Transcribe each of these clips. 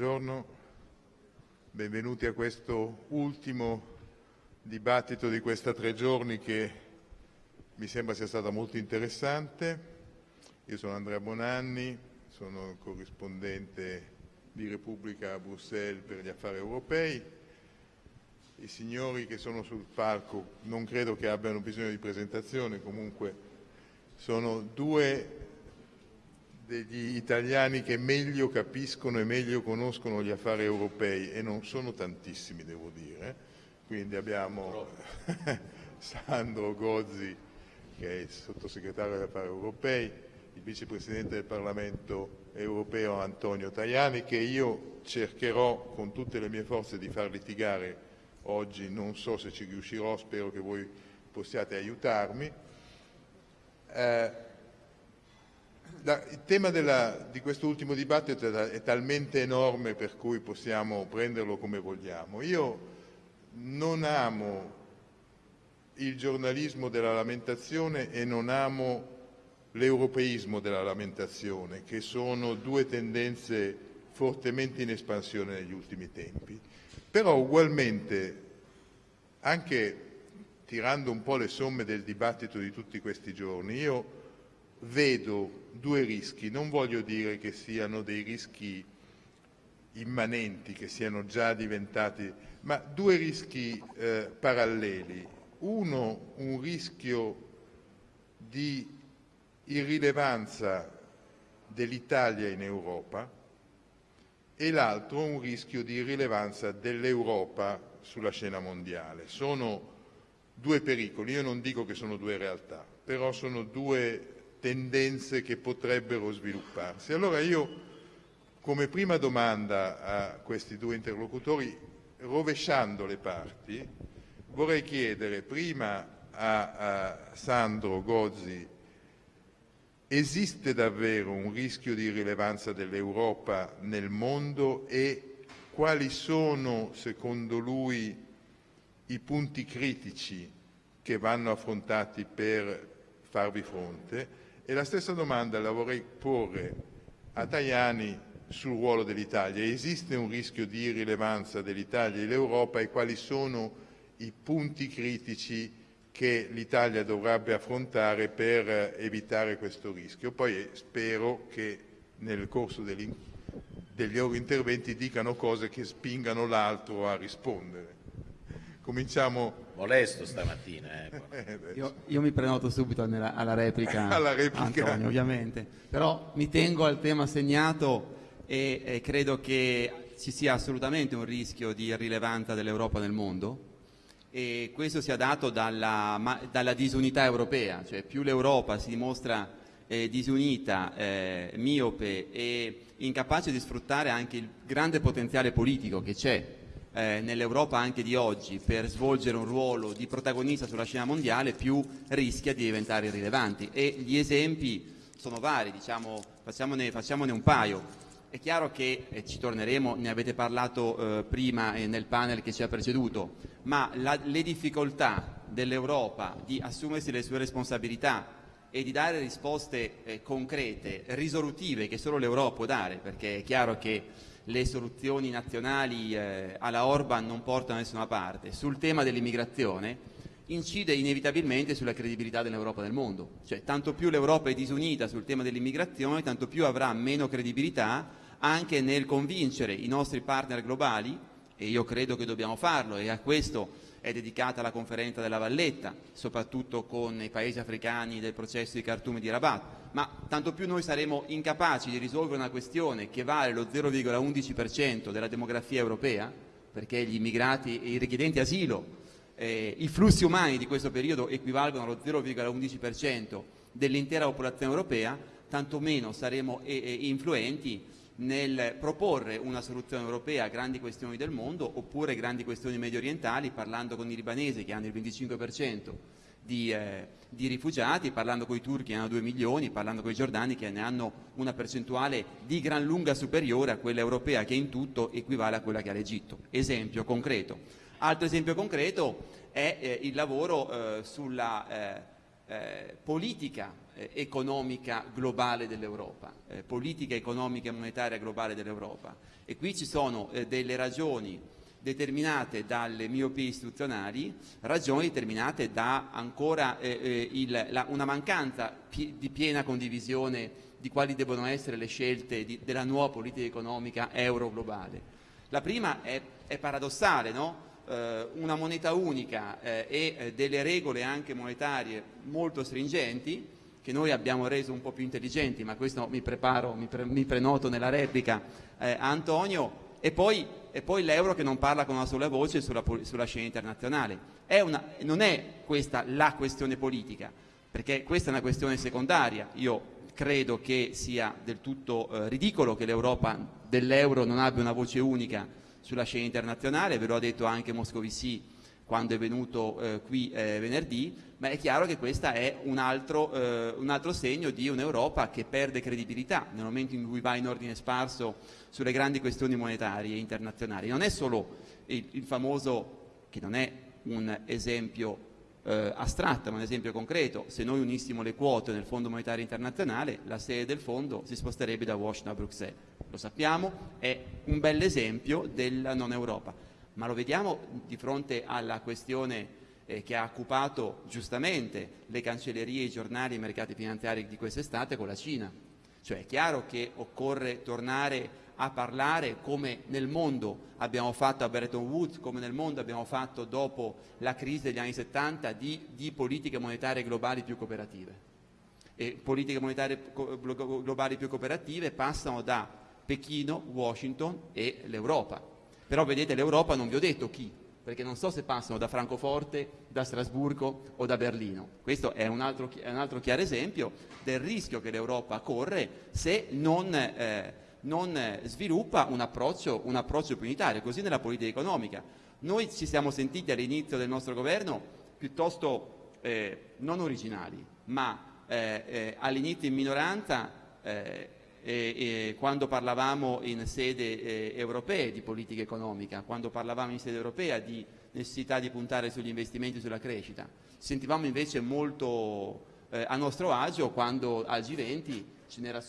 buongiorno, benvenuti a questo ultimo dibattito di questa tre giorni che mi sembra sia stata molto interessante. Io sono Andrea Bonanni, sono corrispondente di Repubblica a Bruxelles per gli affari europei. I signori che sono sul palco non credo che abbiano bisogno di presentazione, comunque sono due degli italiani che meglio capiscono e meglio conoscono gli affari europei e non sono tantissimi devo dire, quindi abbiamo Sandro Gozzi che è il sottosegretario degli affari europei, il vicepresidente del Parlamento europeo Antonio Tajani che io cercherò con tutte le mie forze di far litigare oggi, non so se ci riuscirò, spero che voi possiate aiutarmi. Eh, il tema della, di questo ultimo dibattito è talmente enorme per cui possiamo prenderlo come vogliamo. Io non amo il giornalismo della lamentazione e non amo l'europeismo della lamentazione, che sono due tendenze fortemente in espansione negli ultimi tempi. Però ugualmente, anche tirando un po' le somme del dibattito di tutti questi giorni, io vedo due rischi, non voglio dire che siano dei rischi immanenti, che siano già diventati, ma due rischi eh, paralleli. Uno, un rischio di irrilevanza dell'Italia in Europa e l'altro un rischio di irrilevanza dell'Europa sulla scena mondiale. Sono due pericoli, io non dico che sono due realtà, però sono due tendenze che potrebbero svilupparsi. Allora io, come prima domanda a questi due interlocutori, rovesciando le parti, vorrei chiedere prima a, a Sandro Gozzi esiste davvero un rischio di rilevanza dell'Europa nel mondo e quali sono, secondo lui, i punti critici che vanno affrontati per farvi fronte e la stessa domanda la vorrei porre a Tajani sul ruolo dell'Italia. Esiste un rischio di irrilevanza dell'Italia e dell'Europa e quali sono i punti critici che l'Italia dovrebbe affrontare per evitare questo rischio? Poi eh, spero che nel corso degli, degli loro interventi dicano cose che spingano l'altro a rispondere. Cominciamo... Molesto stamattina. Eh. io, io, mi prenoto subito nella, alla replica, alla replica. Antonio, ovviamente. Però mi tengo al tema segnato e, e credo che ci sia assolutamente un rischio di irrilevanza dell'Europa nel mondo e questo sia dato dalla, dalla disunità europea, cioè più l'Europa si dimostra eh, disunita, eh, miope e incapace di sfruttare anche il grande potenziale politico che c'è eh, nell'Europa anche di oggi per svolgere un ruolo di protagonista sulla scena mondiale più rischia di diventare irrilevanti e gli esempi sono vari, diciamo, facciamone, facciamone un paio. È chiaro che, e ci torneremo, ne avete parlato eh, prima eh, nel panel che ci ha preceduto, ma la, le difficoltà dell'Europa di assumersi le sue responsabilità e di dare risposte eh, concrete, risolutive che solo l'Europa può dare, perché è chiaro che le soluzioni nazionali eh, alla Orban non portano da nessuna parte. Sul tema dell'immigrazione incide inevitabilmente sulla credibilità dell'Europa nel mondo. Cioè, tanto più l'Europa è disunita sul tema dell'immigrazione, tanto più avrà meno credibilità anche nel convincere i nostri partner globali, e io credo che dobbiamo farlo, e a questo è dedicata la conferenza della Valletta, soprattutto con i paesi africani del processo di Khartoum e di Rabat, ma tanto più noi saremo incapaci di risolvere una questione che vale lo 0,11% della demografia europea, perché gli immigrati e i richiedenti asilo, eh, i flussi umani di questo periodo equivalgono allo 0,11% dell'intera popolazione europea, tanto meno saremo eh, eh, influenti nel proporre una soluzione europea a grandi questioni del mondo oppure grandi questioni medio orientali, parlando con i libanesi che hanno il 25% di, eh, di, rifugiati, parlando con i turchi che hanno 2 milioni, parlando con i giordani che ne hanno una percentuale di gran lunga superiore a quella europea che in tutto equivale a quella che ha l'Egitto. Esempio concreto. Altro esempio concreto è eh, il lavoro eh, sulla eh, eh, politica eh, economica globale dell'Europa, eh, politica economica e monetaria globale dell'Europa. E qui ci sono eh, delle ragioni determinate dalle miopie istituzionali, ragioni determinate da ancora eh, eh, il, la, una mancanza pi di piena condivisione di quali devono essere le scelte di, della nuova politica economica euro-globale. La prima è, è paradossale, no? eh, una moneta unica eh, e delle regole anche monetarie molto stringenti, che noi abbiamo reso un po' più intelligenti, ma questo mi preparo, mi, pre mi prenoto nella replica eh, a Antonio, e poi, poi l'euro che non parla con una sola voce sulla, sulla scena internazionale. È una, non è questa la questione politica, perché questa è una questione secondaria. Io credo che sia del tutto eh, ridicolo che l'Europa dell'euro non abbia una voce unica sulla scena internazionale, ve lo ha detto anche Moscovici quando è venuto eh, qui eh, venerdì, ma è chiaro che questo è un altro, eh, un altro, segno di un'Europa che perde credibilità nel momento in cui va in ordine sparso sulle grandi questioni monetarie internazionali. Non è solo il, il famoso, che non è un esempio eh, astratto, ma un esempio concreto, se noi unissimo le quote nel Fondo Monetario Internazionale, la sede del fondo si sposterebbe da Washington a Bruxelles. Lo sappiamo, è un bell'esempio della non Europa ma lo vediamo di fronte alla questione eh, che ha occupato giustamente le cancellerie, i giornali i mercati finanziari di quest'estate con la Cina. Cioè è chiaro che occorre tornare a parlare come nel mondo abbiamo fatto a Bretton Woods, come nel mondo abbiamo fatto dopo la crisi degli anni 70 di, di politiche monetarie globali più cooperative. E politiche monetarie globali più cooperative passano da Pechino, Washington e l'Europa però vedete l'Europa non vi ho detto chi, perché non so se passano da Francoforte, da Strasburgo o da Berlino. Questo è un altro, è un altro chiaro esempio del rischio che l'Europa corre se non, eh, non sviluppa un approccio, un approccio più unitario, così nella politica economica. Noi ci siamo sentiti all'inizio del nostro governo piuttosto eh, non originali, ma eh, eh all'inizio in minoranza eh, quando parlavamo in sede eh, europea di politica economica, quando parlavamo in sede europea di necessità di puntare sugli investimenti e sulla crescita. Sentivamo invece molto eh, a nostro agio quando al G20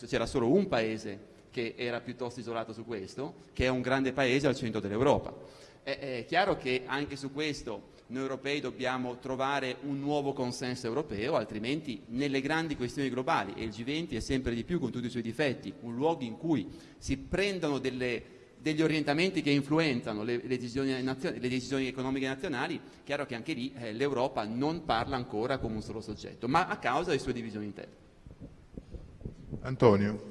c'era solo un paese che era piuttosto isolato su questo, che è un grande paese al centro dell'Europa. È, è chiaro che anche su questo noi europei dobbiamo trovare un nuovo consenso europeo, altrimenti nelle grandi questioni globali, e il G20 è sempre di più con tutti i suoi difetti, un luogo in cui si prendono delle, degli orientamenti che influenzano le, le, decisioni le, decisioni economiche nazionali, chiaro che anche lì eh, l'Europa non parla ancora come un solo soggetto, ma a causa delle sue divisioni interne. Antonio.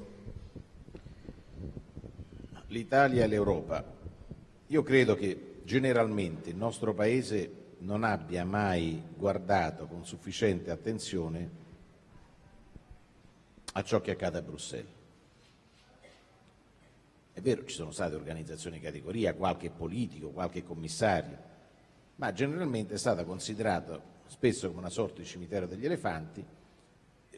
L'Italia e l'Europa. Io credo che generalmente il nostro Paese non abbia mai guardato con sufficiente attenzione a ciò che accade a Bruxelles. È vero, ci sono state organizzazioni di categoria, qualche politico, qualche commissario, ma generalmente è stata considerata spesso come una sorta di cimitero degli elefanti,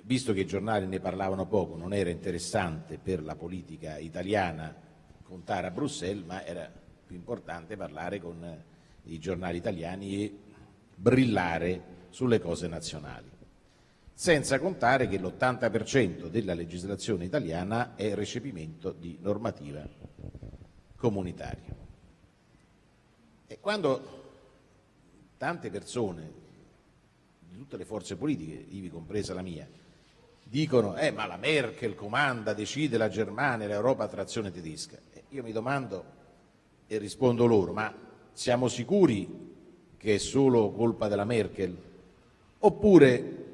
visto che i giornali ne parlavano poco, non era interessante per la politica italiana contare a Bruxelles, ma era più importante parlare con i giornali italiani e brillare sulle cose nazionali. Senza contare che l'80% della legislazione italiana è recepimento di normativa comunitaria. E quando tante persone di tutte le forze politiche, ivi compresa la mia, dicono eh, ma la Merkel comanda, decide la Germania, l'Europa a trazione tedesca, io mi domando e rispondo loro, ma siamo sicuri che è solo colpa della Merkel? Oppure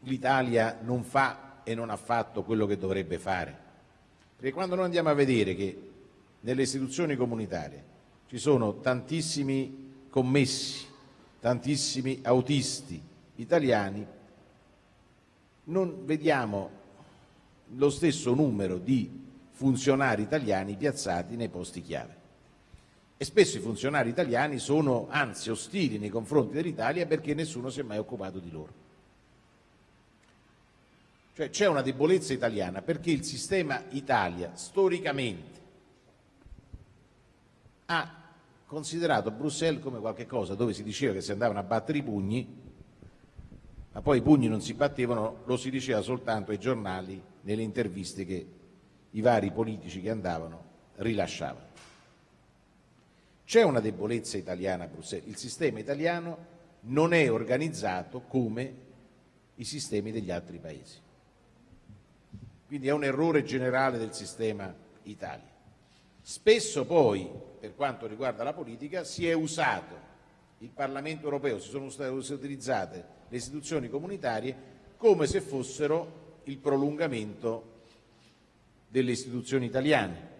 l'Italia non fa e non ha fatto quello che dovrebbe fare? Perché quando noi andiamo a vedere che nelle istituzioni comunitarie ci sono tantissimi commessi, tantissimi autisti italiani, non vediamo lo stesso numero di funzionari italiani piazzati nei posti chiave e spesso i funzionari italiani sono anzi ostili nei confronti dell'Italia perché nessuno si è mai occupato di loro. Cioè c'è una debolezza italiana perché il sistema Italia storicamente ha considerato Bruxelles come qualche cosa dove si diceva che si andavano a battere i pugni ma poi i pugni non si battevano, lo si diceva soltanto ai giornali nelle interviste che i vari politici che andavano rilasciavano. C'è una debolezza italiana a Bruxelles, il sistema italiano non è organizzato come i sistemi degli altri paesi. Quindi è un errore generale del sistema Italia. Spesso poi, per quanto riguarda la politica, si è usato il Parlamento europeo, si sono utilizzate le istituzioni comunitarie come se fossero il prolungamento delle istituzioni italiane.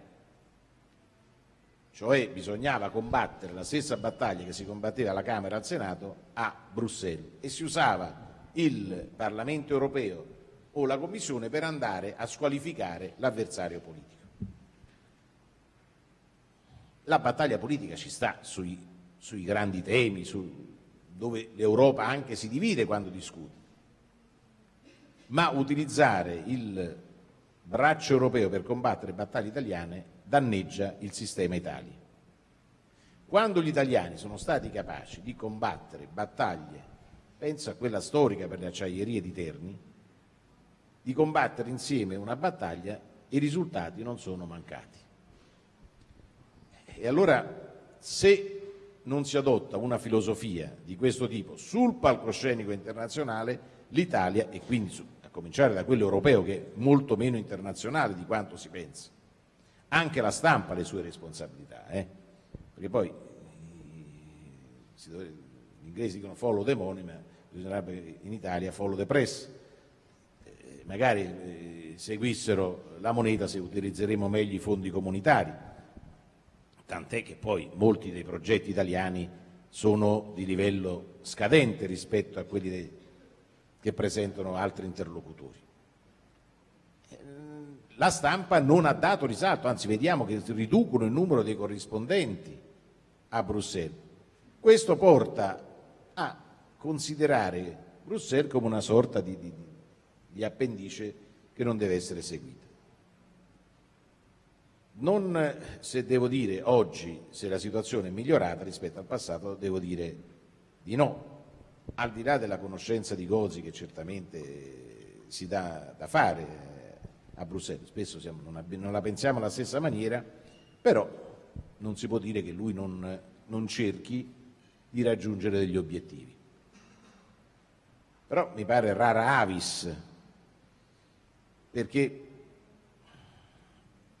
Cioè bisognava combattere la stessa battaglia che si combatteva alla Camera e al Senato a Bruxelles e si usava il Parlamento europeo o la Commissione per andare a squalificare l'avversario politico. La battaglia politica ci sta sui, sui grandi temi, su, dove l'Europa anche si divide quando discute, ma utilizzare il braccio europeo per combattere battaglie italiane danneggia il sistema Italia. Quando gli italiani sono stati capaci di combattere battaglie, penso a quella storica per le acciaierie di Terni, di combattere insieme una battaglia, i risultati non sono mancati. E allora, se non si adotta una filosofia di questo tipo sul palcoscenico internazionale, l'Italia, e quindi a cominciare da quello europeo che è molto meno internazionale di quanto si pensa, anche la stampa ha le sue responsabilità, eh? perché poi gli inglesi dicono follow the money, ma bisognerebbe in Italia follow the press. Eh, magari eh, seguissero la moneta se utilizzeremo meglio i fondi comunitari, tant'è che poi molti dei progetti italiani sono di livello scadente rispetto a quelli dei, che presentano altri interlocutori. La stampa non ha dato risalto, anzi vediamo che riducono il numero dei corrispondenti a Bruxelles. Questo porta a considerare Bruxelles come una sorta di, di, di appendice che non deve essere seguita. Non se devo dire oggi se la situazione è migliorata rispetto al passato, devo dire di no. Al di là della conoscenza di Gozi che certamente si dà da fare a Bruxelles, spesso siamo, non, non, la pensiamo alla stessa maniera, però non si può dire che lui non, non cerchi di raggiungere degli obiettivi. Però mi pare rara avis, perché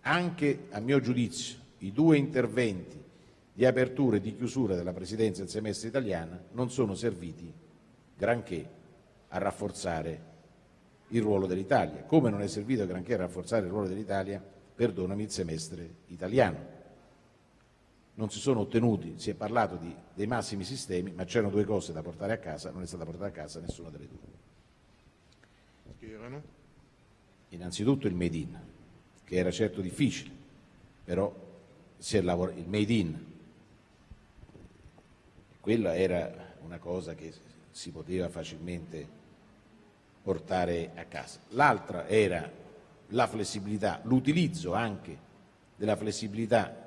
anche a mio giudizio i due interventi di apertura e di chiusura della Presidenza del semestre italiana non sono serviti granché a rafforzare il ruolo dell'Italia, come non è servito granché a rafforzare il ruolo dell'Italia, perdonami, il semestre italiano. Non si sono ottenuti, si è parlato di, dei massimi sistemi, ma c'erano due cose da portare a casa, non è stata portata a casa nessuna delle due. Che erano? Innanzitutto il made in, che era certo difficile, però si è lavorato, il made in, quella era una cosa che si poteva facilmente portare a casa. L'altra era la flessibilità, l'utilizzo anche della flessibilità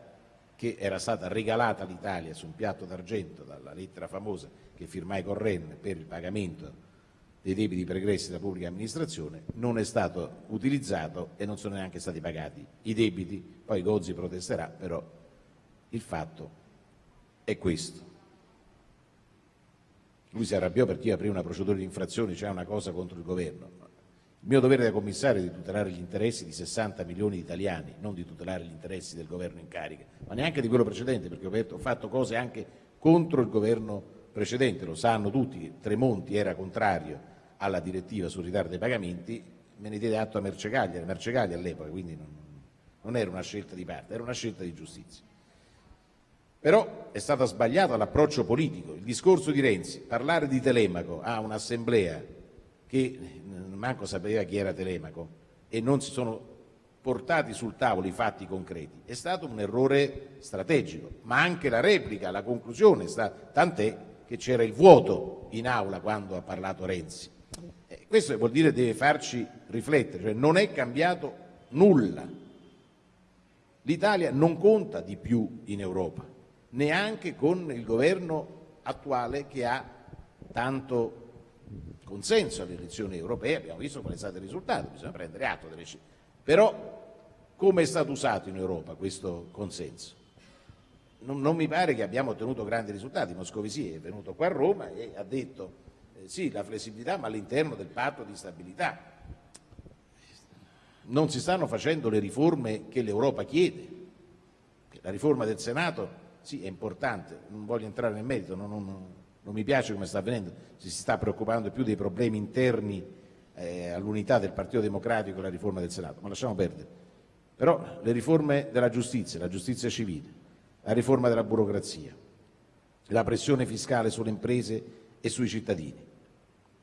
che era stata regalata all'Italia su un piatto d'argento dalla lettera famosa che firmai con Ren per il pagamento dei debiti pregressi della pubblica amministrazione, non è stato utilizzato e non sono neanche stati pagati i debiti, poi Gozzi protesterà, però il fatto è questo. Lui si arrabbiò perché io aprì una procedura di infrazione, c'è una cosa contro il governo. Il mio dovere da commissario è di tutelare gli interessi di 60 milioni di italiani, non di tutelare gli interessi del governo in carica, ma neanche di quello precedente, perché ho fatto cose anche contro il governo precedente, lo sanno tutti, Tremonti era contrario alla direttiva sul ritardo dei pagamenti, me ne diede atto a Mercegaglia, Mercegaglia all'epoca, quindi non, non era una scelta di parte, era una scelta di giustizia. Però è stato sbagliato l'approccio politico, il discorso di Renzi, parlare di Telemaco a un'assemblea che manco sapeva chi era Telemaco e non si sono portati sul tavolo i fatti concreti, è stato un errore strategico, ma anche la replica, la conclusione, tant'è che c'era il vuoto in aula quando ha parlato Renzi. Eh, questo vuol dire deve farci riflettere, cioè non è cambiato nulla. L'Italia non conta di più in Europa neanche con il governo attuale che ha tanto consenso alle elezioni europee, abbiamo visto qual è stato il risultato, bisogna prendere atto delle scelte. Però come è stato usato in Europa questo consenso? Non, non, mi pare che abbiamo ottenuto grandi risultati. Moscovici è venuto qua a Roma e ha detto eh, sì, la flessibilità ma all'interno del patto di stabilità. Non si stanno facendo le riforme che l'Europa chiede. La riforma del Senato sì, è importante, non voglio entrare nel merito, non, non, non mi piace come sta avvenendo, si sta preoccupando più dei problemi interni eh, all'unità del Partito Democratico e la riforma del Senato, ma lasciamo perdere. Però le riforme della giustizia, la giustizia civile, la riforma della burocrazia, la pressione fiscale sulle imprese e sui cittadini.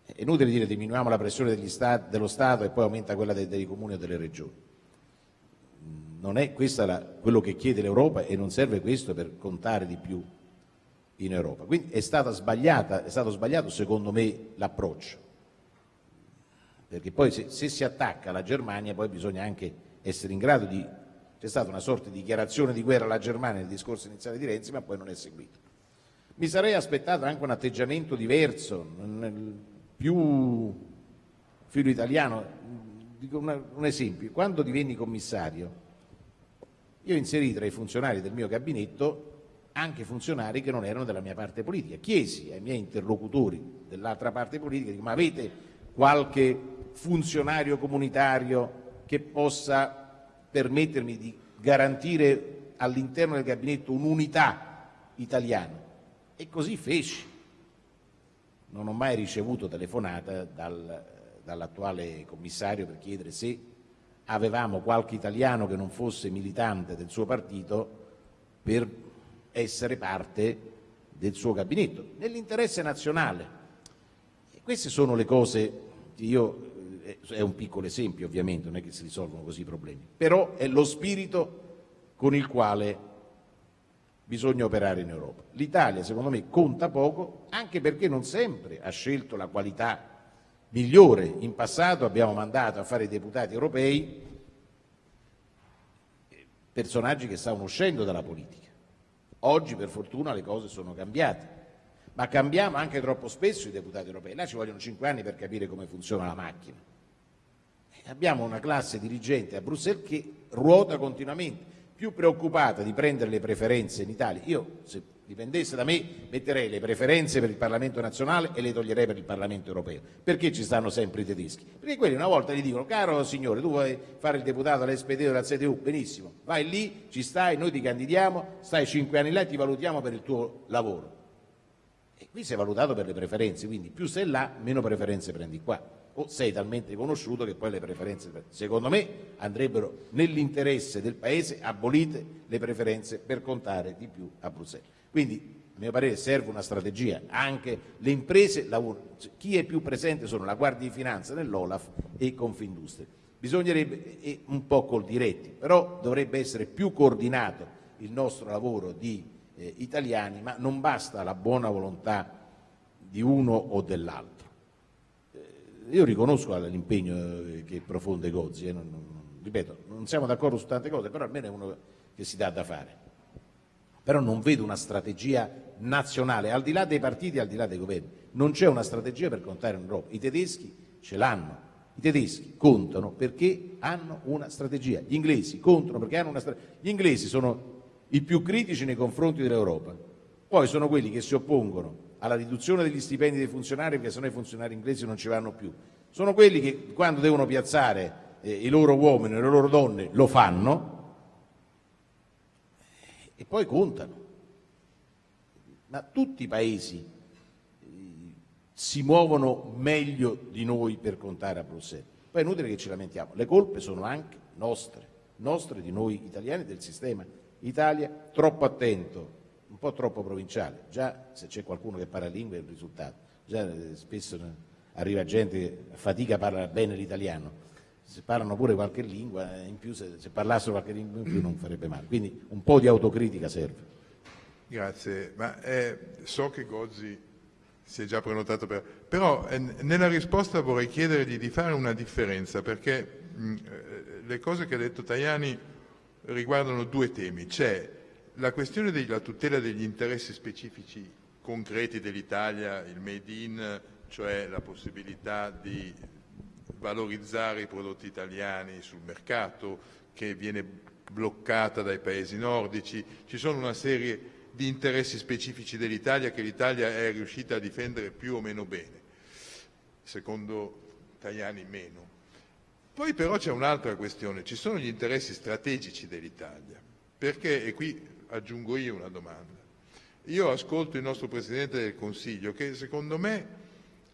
È inutile dire diminuiamo la pressione stati, dello Stato e poi aumenta quella dei, dei comuni o delle regioni. Non è questo quello che chiede l'Europa e non serve questo per contare di più in Europa. Quindi è, è stato sbagliato secondo me l'approccio, perché poi se, se si attacca la Germania poi bisogna anche essere in grado di... c'è stata una sorta di dichiarazione di guerra alla Germania nel discorso iniziale di Renzi, ma poi non è seguito. Mi sarei aspettato anche un atteggiamento diverso, più filo italiano. Dico un esempio, quando divenni commissario, io inserì tra i funzionari del mio gabinetto anche funzionari che non erano della mia parte politica. Chiesi ai miei interlocutori dell'altra parte politica, ma avete qualche funzionario comunitario che possa permettermi di garantire all'interno del gabinetto un'unità italiana. E così feci. Non ho mai ricevuto telefonata dal, dall'attuale commissario per chiedere se avevamo qualche italiano che non fosse militante del suo partito per essere parte del suo gabinetto, nell'interesse nazionale. E queste sono le cose che io è un piccolo esempio ovviamente, non è che si risolvono così i problemi, però è lo spirito con il quale bisogna operare in Europa. L'Italia secondo me conta poco anche perché non sempre ha scelto la qualità migliore. In passato abbiamo mandato a fare i deputati europei personaggi che stavano uscendo dalla politica. Oggi per fortuna le cose sono cambiate, ma cambiamo anche troppo spesso i deputati europei. Là ci vogliono cinque anni per capire come funziona la macchina abbiamo una classe dirigente a Bruxelles che ruota continuamente, più preoccupata di prendere le preferenze in Italia. Io, se dipendesse da me, metterei le preferenze per il Parlamento nazionale e le toglierei per il Parlamento europeo. Perché ci stanno sempre i tedeschi? Perché quelli una volta gli dicono, caro signore, tu vuoi fare il deputato all'SPD o alla CDU? Benissimo, vai lì, ci stai, noi ti candidiamo, stai cinque anni là e ti valutiamo per il tuo lavoro. E qui sei valutato per le preferenze, quindi più sei là, meno preferenze prendi qua o sei talmente riconosciuto che poi le preferenze, secondo me, andrebbero nell'interesse del Paese abolite le preferenze per contare di più a Bruxelles. Quindi, a mio parere, serve una strategia, anche le imprese lavorano, chi è più presente sono la Guardia di Finanza nell'Olaf e Confindustria. Bisognerebbe, un po' col diretti, però dovrebbe essere più coordinato il nostro lavoro di eh, italiani, ma non basta la buona volontà di uno o dell'altro io riconosco l'impegno eh, che profonde Gozzi, eh, non, non, ripeto, non siamo d'accordo su tante cose, però almeno è uno che si dà da fare. Però non vedo una strategia nazionale, al di là dei partiti, al di là dei governi. Non c'è una strategia per contare in Europa. I tedeschi ce l'hanno. I tedeschi contano perché hanno una strategia. Gli inglesi contano perché hanno una strategia. Gli inglesi sono i più critici nei confronti dell'Europa. Poi sono quelli che si oppongono alla riduzione degli stipendi dei funzionari perché sennò i funzionari inglesi non ci vanno più. Sono quelli che quando devono piazzare eh, i loro uomini e le loro donne lo fanno e poi contano. Ma tutti i paesi eh, si muovono meglio di noi per contare a Bruxelles. Poi è inutile che ci lamentiamo, le colpe sono anche nostre, nostre di noi italiani del sistema Italia troppo attento un po' troppo provinciale, già se c'è qualcuno che parla lingue è un risultato, già eh, spesso arriva gente che fatica a parlare bene l'italiano, se parlano pure qualche lingua, eh, in più se, se parlassero qualche lingua in più non farebbe male, quindi un po' di autocritica serve. Grazie, ma eh, so che Gozzi si è già prenotato per... però eh, nella risposta vorrei chiedergli di fare una differenza perché mh, eh, le cose che ha detto Tajani riguardano due temi, c'è la questione della tutela degli interessi specifici concreti dell'Italia, il made in, cioè la possibilità di valorizzare i prodotti italiani sul mercato che viene bloccata dai paesi nordici, ci sono una serie di interessi specifici dell'Italia che l'Italia è riuscita a difendere più o meno bene, secondo Tajani meno. Poi però c'è un'altra questione, ci sono gli interessi strategici dell'Italia, perché, e qui aggiungo io una domanda, io ascolto il nostro Presidente del Consiglio che secondo me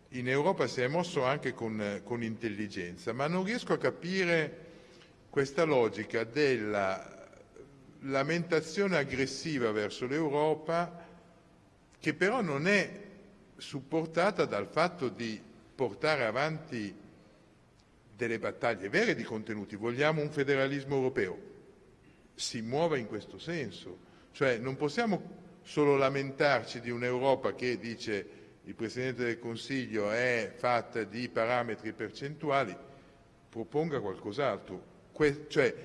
in Europa si è mosso anche con, con intelligenza, ma non riesco a capire questa logica della lamentazione aggressiva verso l'Europa che però non è supportata dal fatto di portare avanti delle battaglie vere di contenuti. Vogliamo un federalismo europeo? Si muova in questo senso. Cioè non possiamo solo lamentarci di un'Europa che dice il Presidente del Consiglio è fatta di parametri percentuali, proponga qualcos'altro. Que cioè,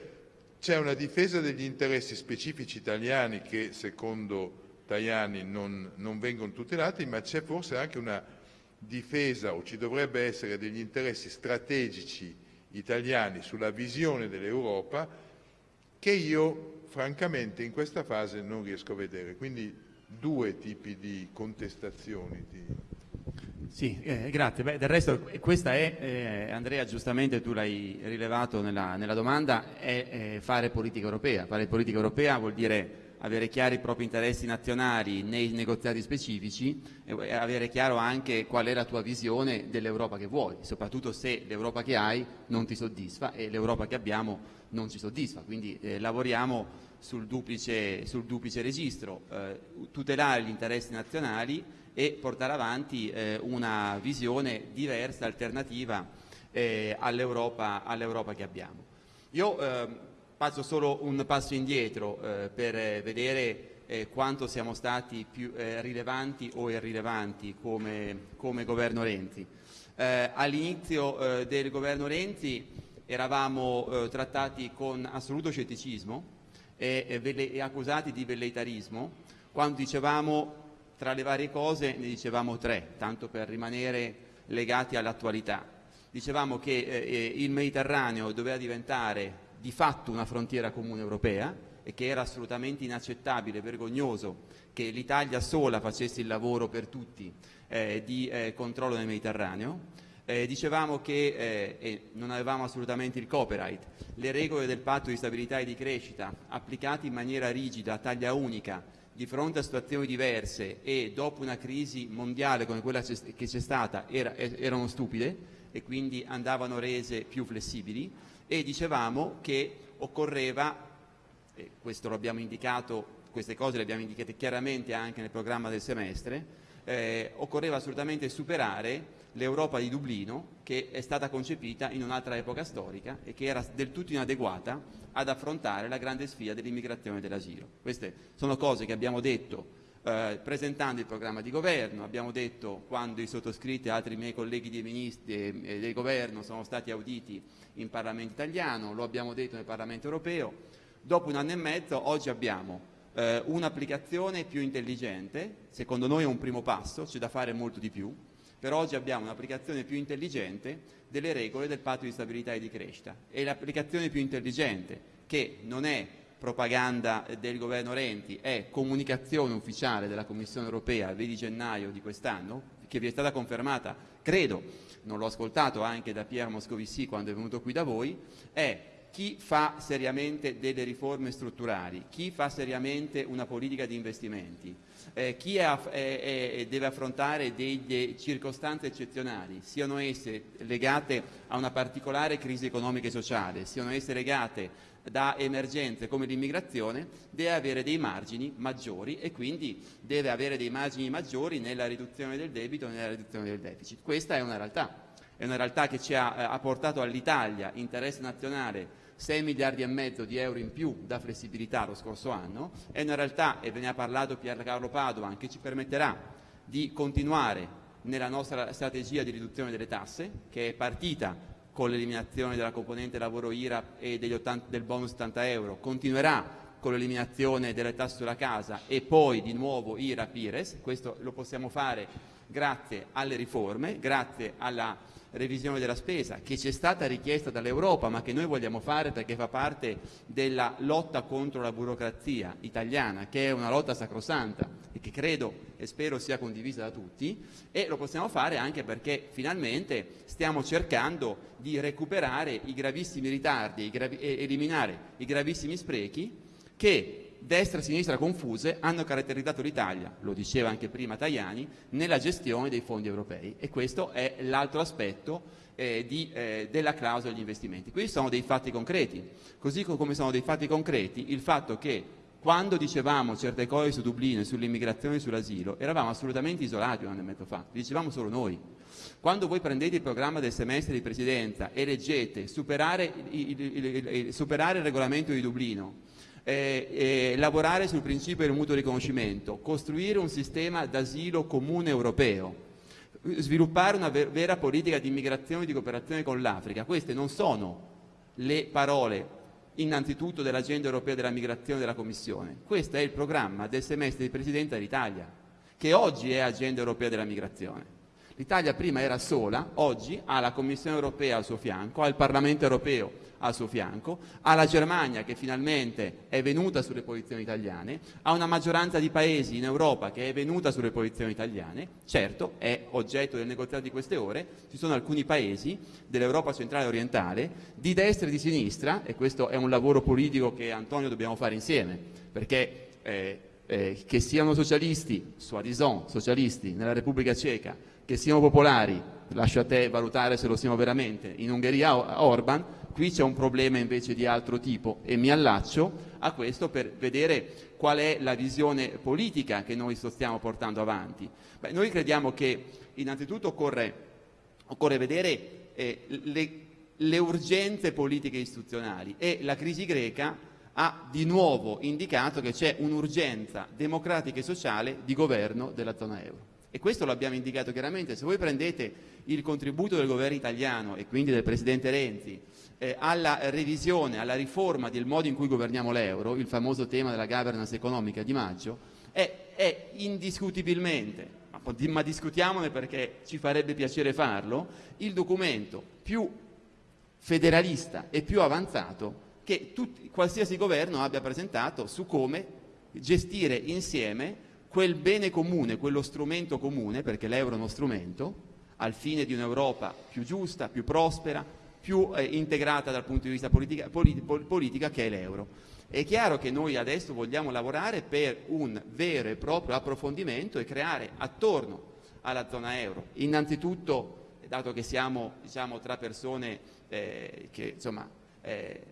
c'è una difesa degli interessi specifici italiani che secondo Tajani non, non vengono tutelati, ma c'è forse anche una difesa o ci dovrebbe essere degli interessi strategici italiani sulla visione dell'Europa che io francamente in questa fase non riesco a vedere. Quindi due tipi di contestazioni. Di... Sì, eh, grazie. Beh, del resto questa è, eh, Andrea giustamente tu l'hai rilevato nella, nella domanda, è eh, fare politica europea. Fare politica europea vuol dire avere chiari i propri interessi nazionali nei negoziati specifici e avere chiaro anche qual è la tua visione dell'Europa che vuoi, soprattutto se l'Europa che hai non ti soddisfa e l'Europa che abbiamo non ci soddisfa. Quindi eh, lavoriamo sul duplice, sul duplice registro, eh, tutelare gli interessi nazionali e portare avanti eh, una visione diversa, alternativa eh, all'Europa all che abbiamo. Io eh, faccio solo un passo indietro eh, per vedere eh, quanto siamo stati più rilevanti o irrilevanti come, come governo Renzi. all'inizio del governo Renzi eravamo trattati con assoluto scetticismo e, e, e accusati di velleitarismo, quando dicevamo tra le varie cose ne dicevamo tre, tanto per rimanere legati all'attualità. Dicevamo che eh, eh, il Mediterraneo doveva diventare di fatto una frontiera comune europea e che era assolutamente inaccettabile, vergognoso che l'Italia sola facesse il lavoro per tutti eh, di eh, controllo nel Mediterraneo. Eh, dicevamo che eh, non avevamo assolutamente il copyright, le regole del patto di stabilità e di crescita applicate in maniera rigida, a taglia unica, di fronte a situazioni diverse e dopo una crisi mondiale come quella che c'è stata era, erano stupide e quindi andavano rese più flessibili e dicevamo che occorreva, e questo lo abbiamo indicato, queste cose le abbiamo indicate chiaramente anche nel programma del semestre, eh, occorreva assolutamente superare l'Europa di Dublino che è stata concepita in un'altra epoca storica e che era del tutto inadeguata ad affrontare la grande sfida dell'immigrazione e dell'asilo. Queste sono cose che abbiamo detto eh, presentando il programma di governo, abbiamo detto quando i sottoscritti e altri miei colleghi di ministri e del governo sono stati auditi in Parlamento italiano, lo abbiamo detto nel Parlamento europeo. Dopo un anno e mezzo oggi abbiamo eh, un'applicazione più intelligente, secondo noi è un primo passo, c'è da fare molto di più, per oggi abbiamo un'applicazione più intelligente delle regole del patto di stabilità e di crescita. E l'applicazione più intelligente che non è propaganda del governo Renti, è comunicazione ufficiale della Commissione europea il 20 gennaio di quest'anno, che vi è stata confermata, credo, non l'ho ascoltato anche da Pier Moscovici quando è venuto qui da voi, è chi fa seriamente delle riforme strutturali, chi fa seriamente una politica di investimenti, eh, chi è, è, è, deve affrontare delle circostanze eccezionali, siano esse legate a una particolare crisi economica e sociale, siano esse legate da emergenze come l'immigrazione, deve avere dei margini maggiori e quindi deve avere dei margini maggiori nella riduzione del debito e nella riduzione del deficit. Questa è una realtà, è una realtà che ci ha, eh, ha portato all'Italia interesse nazionale 6 miliardi e mezzo di euro in più da flessibilità lo scorso anno, è una realtà, e ve ne ha parlato Piercarlo Padovan, che ci permetterà di continuare nella nostra strategia di riduzione delle tasse, che è partita con l'eliminazione della componente lavoro IRAP e 80, del bonus 80 euro, continuerà con l'eliminazione delle tasse sulla casa e poi di nuovo IRAP-IRES, questo lo possiamo fare grazie alle riforme, grazie alla revisione della spesa che ci è stata richiesta dall'Europa ma che noi vogliamo fare perché fa parte della lotta contro la burocrazia italiana che è una lotta sacrosanta e che credo e spero sia condivisa da tutti e lo possiamo fare anche perché finalmente stiamo cercando di recuperare i gravissimi ritardi e eliminare i gravissimi sprechi che destra e sinistra confuse hanno caratterizzato l'Italia, lo diceva anche prima Tajani, nella gestione dei fondi europei e questo è l'altro aspetto eh, di, eh, della clausola degli investimenti. Questi sono dei fatti concreti, così come sono dei fatti concreti il fatto che quando dicevamo certe cose su Dublino e sull'immigrazione e sull'asilo eravamo assolutamente isolati un anno e mezzo fa, dicevamo solo noi. Quando voi prendete il programma del semestre di presidenza e leggete superare il, il, il, superare il regolamento di Dublino, eh, eh, lavorare sul principio del mutuo riconoscimento, costruire un sistema d'asilo comune europeo, sviluppare una ver vera politica di immigrazione e di cooperazione con l'Africa. Queste non sono le parole innanzitutto dell'agenda europea della migrazione della Commissione. Questo è il programma del semestre di Presidenza dell'Italia, che oggi è agenda europea della migrazione. L'Italia prima era sola, oggi ha la Commissione europea al suo fianco, ha il Parlamento europeo al suo fianco, ha la Germania che finalmente è venuta sulle posizioni italiane, ha una maggioranza di paesi in Europa che è venuta sulle posizioni italiane, certo è oggetto del negoziato di queste ore, ci sono alcuni paesi dell'Europa centrale e orientale, di destra e di sinistra, e questo è un lavoro politico che Antonio dobbiamo fare insieme, perché eh, eh, che siano socialisti, soi-disant socialisti nella Repubblica Ceca, che siano popolari, lascio a te valutare se lo siamo veramente, in Ungheria Orban, Qui c'è un problema invece di altro tipo e mi allaccio a questo per vedere qual è la visione politica che noi stiamo portando avanti. Beh, noi crediamo che innanzitutto occorre, occorre vedere eh, le, le urgenze politiche istituzionali e la crisi greca ha di nuovo indicato che c'è un'urgenza democratica e sociale di governo della zona euro. E questo lo abbiamo indicato chiaramente. Se voi prendete il contributo del governo italiano e quindi del Presidente Renzi eh, alla revisione, alla riforma del modo in cui governiamo l'euro, il famoso tema della governance economica di maggio, è, è indiscutibilmente, ma discutiamone perché ci farebbe piacere farlo, il documento più federalista e più avanzato che tutti, qualsiasi governo abbia presentato su come gestire insieme quel bene comune, quello strumento comune, perché l'euro è uno strumento, al fine di un'Europa più giusta, più prospera, più eh, integrata dal punto di vista politica, polit, politica che è l'euro. È chiaro che noi adesso vogliamo lavorare per un vero e proprio approfondimento e creare attorno alla zona euro, innanzitutto, dato che siamo diciamo, tra persone eh, che insomma, eh,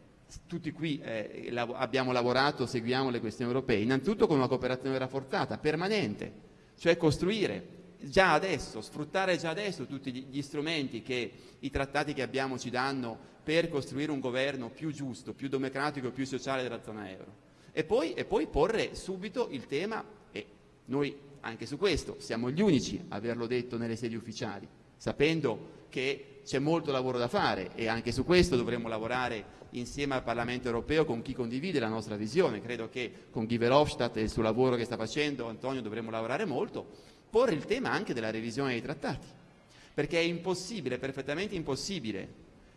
tutti qui eh, lav abbiamo lavorato, seguiamo le questioni europee, innanzitutto con una cooperazione rafforzata, permanente, cioè costruire già adesso, sfruttare già adesso tutti gli strumenti che i trattati che abbiamo ci danno per costruire un governo più giusto, più democratico e più sociale della zona euro. E poi, e poi porre subito il tema, e noi anche su questo siamo gli unici a averlo detto nelle sedi ufficiali, sapendo che c'è molto lavoro da fare e anche su questo dovremo lavorare insieme al Parlamento europeo con chi condivide la nostra visione. Credo che con Guy Verhofstadt e il suo lavoro che sta facendo Antonio dovremo lavorare molto, porre il tema anche della revisione dei trattati, perché è impossibile, perfettamente impossibile,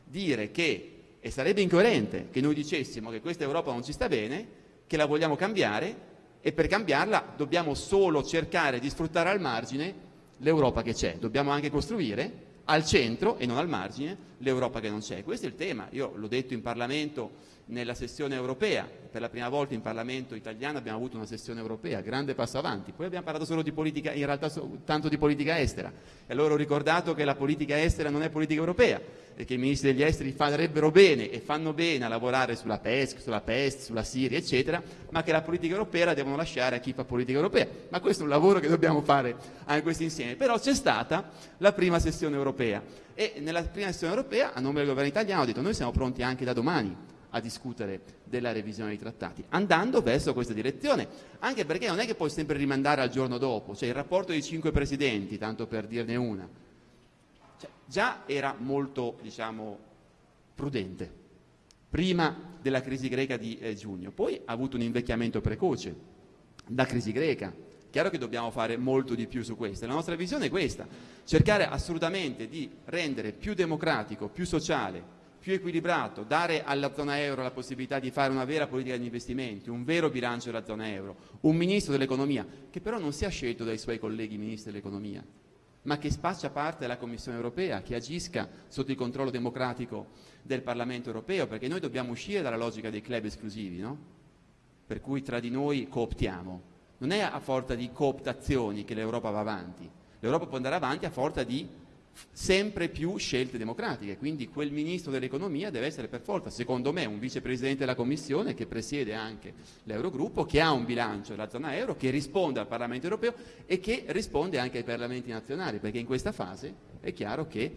dire che, e sarebbe incoerente che noi dicessimo che questa Europa non ci sta bene, che la vogliamo cambiare e per cambiarla dobbiamo solo cercare di sfruttare al margine l'Europa che c'è, dobbiamo anche costruire al centro e non al margine l'Europa che non c'è. Questo è il tema, io l'ho detto in Parlamento nella sessione europea, per la prima volta in Parlamento italiano abbiamo avuto una sessione europea, grande passo avanti, poi abbiamo parlato solo di politica, in realtà tanto di politica estera. E allora ho ricordato che la politica estera non è politica europea e che i ministri degli esteri farebbero bene e fanno bene a lavorare sulla PESC, sulla PEST, sulla Siria eccetera, ma che la politica europea la devono lasciare a chi fa politica europea, ma questo è un lavoro che dobbiamo fare anche questi insieme, però c'è stata la prima sessione europea. E nella prima sessione europea a nome del governo italiano ho detto noi siamo pronti anche da domani a discutere della revisione dei trattati, andando verso questa direzione, anche perché non è che puoi sempre rimandare al giorno dopo, cioè il rapporto dei cinque presidenti, tanto per dirne una, cioè, già era molto diciamo, prudente, prima della crisi greca di eh, giugno, poi ha avuto un invecchiamento precoce, la crisi greca, chiaro che dobbiamo fare molto di più su questo. La nostra visione è questa, cercare assolutamente di rendere più democratico, più sociale, più equilibrato, dare alla zona euro la possibilità di fare una vera politica di investimenti, un vero bilancio della zona euro, un ministro dell'economia che però non sia scelto dai suoi colleghi ministri dell'economia, ma che faccia parte della Commissione europea, che agisca sotto il controllo democratico del Parlamento europeo, perché noi dobbiamo uscire dalla logica dei club esclusivi, no? per cui tra di noi cooptiamo. Non è a forza di cooptazioni che l'Europa va avanti, l'Europa può andare avanti a forza di sempre più scelte democratiche, quindi quel ministro dell'economia deve essere per forza, secondo me, un vicepresidente della Commissione che presiede anche l'Eurogruppo, che ha un bilancio della zona euro, che risponde al Parlamento europeo e che risponde anche ai Parlamenti nazionali, perché in questa fase è chiaro che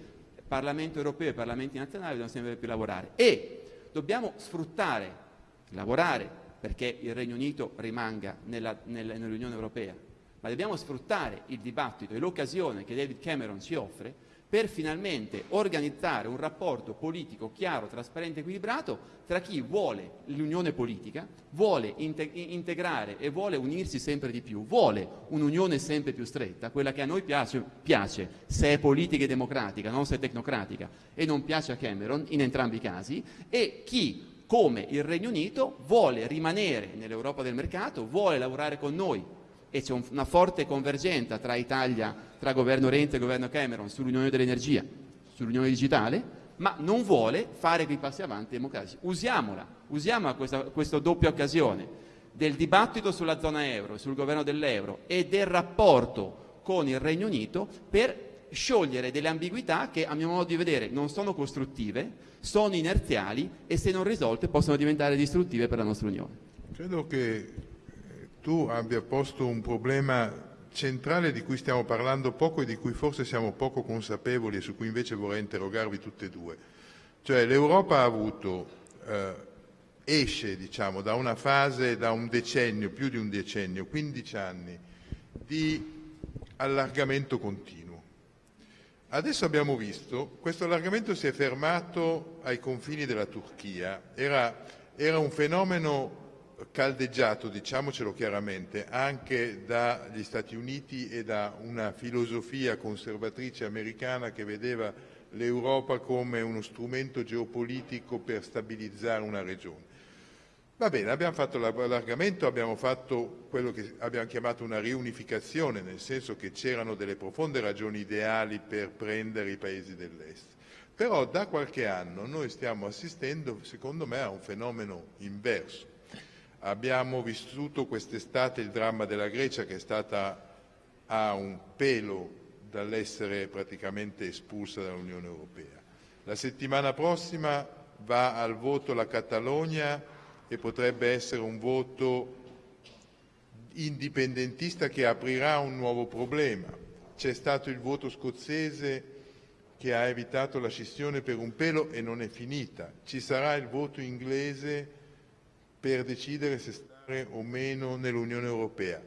Parlamento europeo e Parlamenti nazionali devono sempre più lavorare. E dobbiamo sfruttare, lavorare perché il Regno Unito rimanga nell'Unione Europea, ma dobbiamo sfruttare il dibattito e l'occasione che David Cameron ci offre per finalmente organizzare un rapporto politico chiaro, trasparente e equilibrato tra chi vuole l'unione politica, vuole integrare e vuole unirsi sempre di più, vuole un'unione sempre più stretta, quella che a noi piace, piace se è politica e democratica, non se è tecnocratica, e non piace a Cameron in entrambi i casi, e chi come il Regno Unito vuole rimanere nell'Europa del mercato, vuole lavorare con noi e c'è una forte convergenza tra Italia, tra governo Renzi e governo Cameron sull'unione dell'energia, sull'unione digitale, ma non vuole fare quei passi avanti democratici. Usiamola, usiamo questa, questa doppia occasione del dibattito sulla zona euro, sul governo dell'euro e del rapporto con il Regno Unito per sciogliere delle ambiguità che a mio modo di vedere non sono costruttive, sono inerziali e se non risolte possono diventare distruttive per la nostra Unione. Credo che tu abbia posto un problema centrale di cui stiamo parlando poco e di cui forse siamo poco consapevoli e su cui invece vorrei interrogarvi tutte e due. Cioè l'Europa ha avuto, eh, esce diciamo, da una fase, da un decennio, più di un decennio, 15 anni, di allargamento continuo Adesso abbiamo visto, questo allargamento si è fermato ai confini della Turchia, era, era un fenomeno caldeggiato, diciamocelo chiaramente, anche dagli Stati Uniti e da una filosofia conservatrice americana che vedeva l'Europa come uno strumento geopolitico per stabilizzare una regione. Va bene, abbiamo fatto l'allargamento, abbiamo fatto quello che abbiamo chiamato una riunificazione, nel senso che c'erano delle profonde ragioni ideali per prendere i paesi dell'Est. Però da qualche anno noi stiamo assistendo, secondo me, a un fenomeno inverso. Abbiamo vissuto quest'estate il dramma della Grecia che è stata a un pelo dall'essere praticamente espulsa dall'Unione Europea. La settimana prossima va al voto la Catalogna e potrebbe essere un voto indipendentista che aprirà un nuovo problema. C'è stato il voto scozzese che ha evitato la scissione per un pelo e non è finita. Ci sarà il voto inglese per decidere se stare o meno nell'Unione Europea.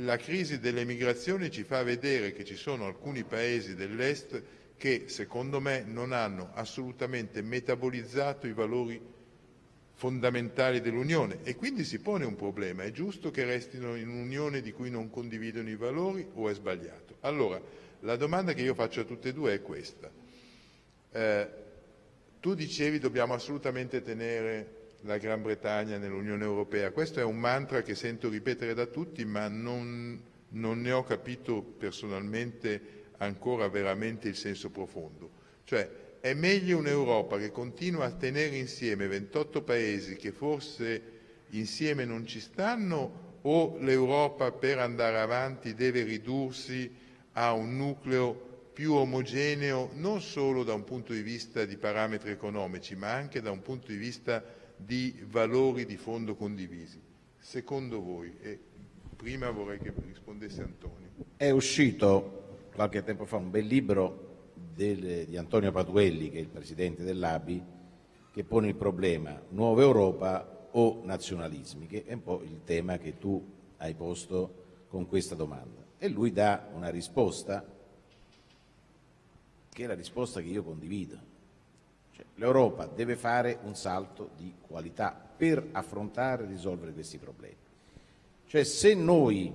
La crisi delle migrazioni ci fa vedere che ci sono alcuni paesi dell'Est che, secondo me, non hanno assolutamente metabolizzato i valori fondamentali dell'Unione e quindi si pone un problema, è giusto che restino in un'Unione di cui non condividono i valori o è sbagliato? Allora, la domanda che io faccio a tutte e due è questa. Eh, tu dicevi dobbiamo assolutamente tenere la Gran Bretagna nell'Unione Europea, questo è un mantra che sento ripetere da tutti ma non, non ne ho capito personalmente ancora veramente il senso profondo. Cioè, è meglio un'Europa che continua a tenere insieme 28 paesi che forse insieme non ci stanno o l'Europa per andare avanti deve ridursi a un nucleo più omogeneo non solo da un punto di vista di parametri economici ma anche da un punto di vista di valori di fondo condivisi. Secondo voi, e prima vorrei che rispondesse Antonio. È uscito qualche tempo fa un bel libro del, di Antonio Patuelli, che è il presidente dell'ABI, che pone il problema nuova Europa o nazionalismi, che è un po' il tema che tu hai posto con questa domanda. E lui dà una risposta che è la risposta che io condivido. L'Europa deve fare un salto di qualità per affrontare e risolvere questi problemi. Cioè se noi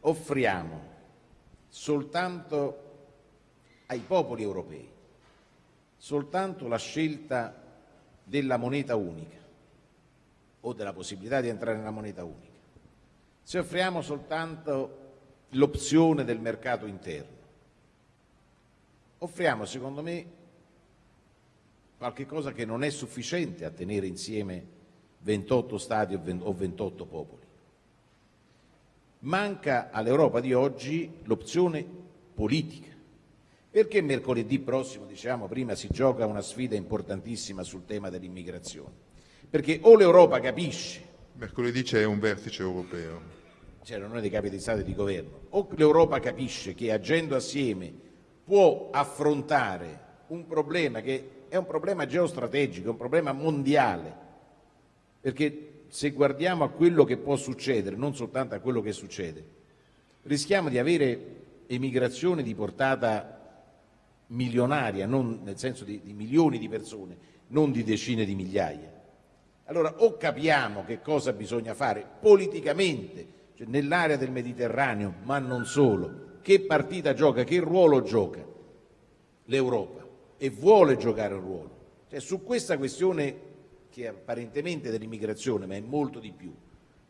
offriamo soltanto ai popoli europei soltanto la scelta della moneta unica o della possibilità di entrare nella moneta unica, se offriamo soltanto l'opzione del mercato interno, offriamo secondo me qualche cosa che non è sufficiente a tenere insieme 28 Stati o 28 popoli. Manca all'Europa di oggi l'opzione politica. Perché mercoledì prossimo, diciamo prima, si gioca una sfida importantissima sul tema dell'immigrazione? Perché o l'Europa capisce... Mercoledì c'è un vertice europeo. C'è la riunione dei capi di Stato e di Governo. O l'Europa capisce che agendo assieme può affrontare un problema che è un problema geostrategico, è un problema mondiale, perché se guardiamo a quello che può succedere, non soltanto a quello che succede, rischiamo di avere emigrazione di portata milionaria, nel senso di, di milioni di persone, non di decine di migliaia. Allora o capiamo che cosa bisogna fare politicamente, cioè nell'area del Mediterraneo, ma non solo, che partita gioca, che ruolo gioca l'Europa e vuole giocare un ruolo. Cioè, su questa questione che è apparentemente dell'immigrazione, ma è molto di più,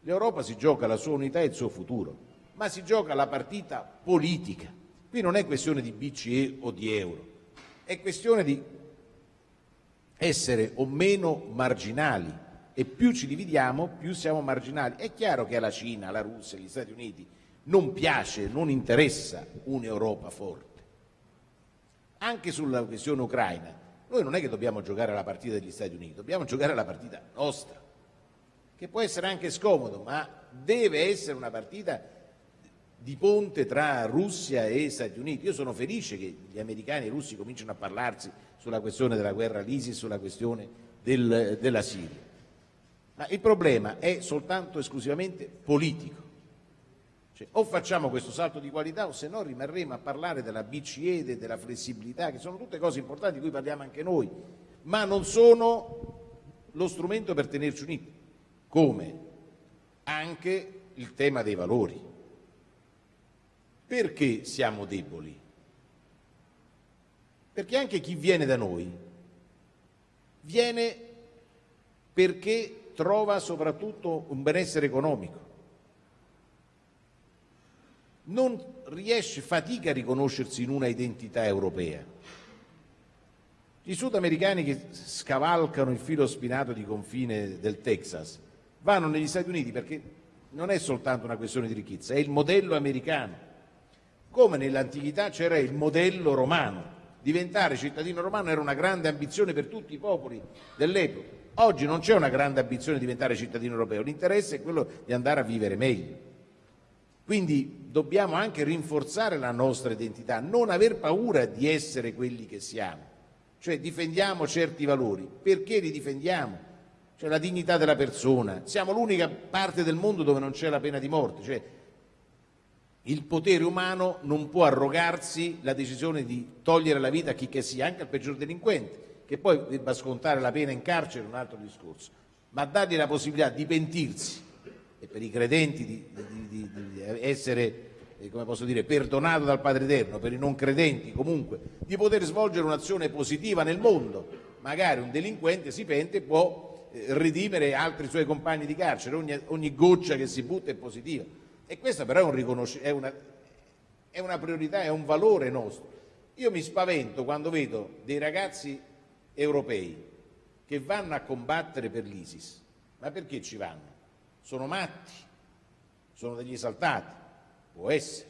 l'Europa si gioca la sua unità e il suo futuro, ma si gioca la partita politica. Qui non è questione di BCE o di euro, è questione di essere o meno marginali e più ci dividiamo più siamo marginali. È chiaro che alla Cina, alla Russia, agli Stati Uniti non piace, non interessa un'Europa forte. Anche sulla questione ucraina, noi non è che dobbiamo giocare la partita degli Stati Uniti, dobbiamo giocare la partita nostra, che può essere anche scomodo, ma deve essere una partita di ponte tra Russia e Stati Uniti. Io sono felice che gli americani e i russi cominciano a parlarsi sulla questione della guerra all'ISIS, sulla questione del, della Siria. Ma il problema è soltanto esclusivamente politico. Cioè, o facciamo questo salto di qualità o se no rimarremo a parlare della BCE, della flessibilità, che sono tutte cose importanti di cui parliamo anche noi, ma non sono lo strumento per tenerci uniti, come anche il tema dei valori. Perché siamo deboli? Perché anche chi viene da noi viene perché trova soprattutto un benessere economico. Non riesce, fatica a riconoscersi in una identità europea. I sudamericani che scavalcano il filo spinato di confine del Texas vanno negli Stati Uniti perché non è soltanto una questione di ricchezza, è il modello americano come nell'antichità c'era il modello romano. Diventare cittadino romano era una grande ambizione per tutti i popoli dell'epoca. Oggi non c'è una grande ambizione di diventare cittadino europeo, l'interesse è quello di andare a vivere meglio. Quindi dobbiamo anche rinforzare la nostra identità, non aver paura di essere quelli che siamo. Cioè difendiamo certi valori. Perché li difendiamo? Cioè la dignità della persona. Siamo l'unica parte del mondo dove non c'è la pena di morte. Cioè il potere umano non può arrogarsi la decisione di togliere la vita a chi che sia, anche al peggior delinquente, che poi debba scontare la pena in carcere è un altro discorso, ma dargli la possibilità di pentirsi e per i credenti di, di, di, di essere eh, come posso dire, perdonato dal Padre Eterno, per i non credenti comunque, di poter svolgere un'azione positiva nel mondo. Magari un delinquente si pente può eh, redimere altri suoi compagni di carcere, ogni, ogni goccia che si butta è positiva. E questa però è, un è, una, è una priorità, è un valore nostro. Io mi spavento quando vedo dei ragazzi europei che vanno a combattere per l'ISIS. Ma perché ci vanno? Sono matti? Sono degli esaltati? Può essere.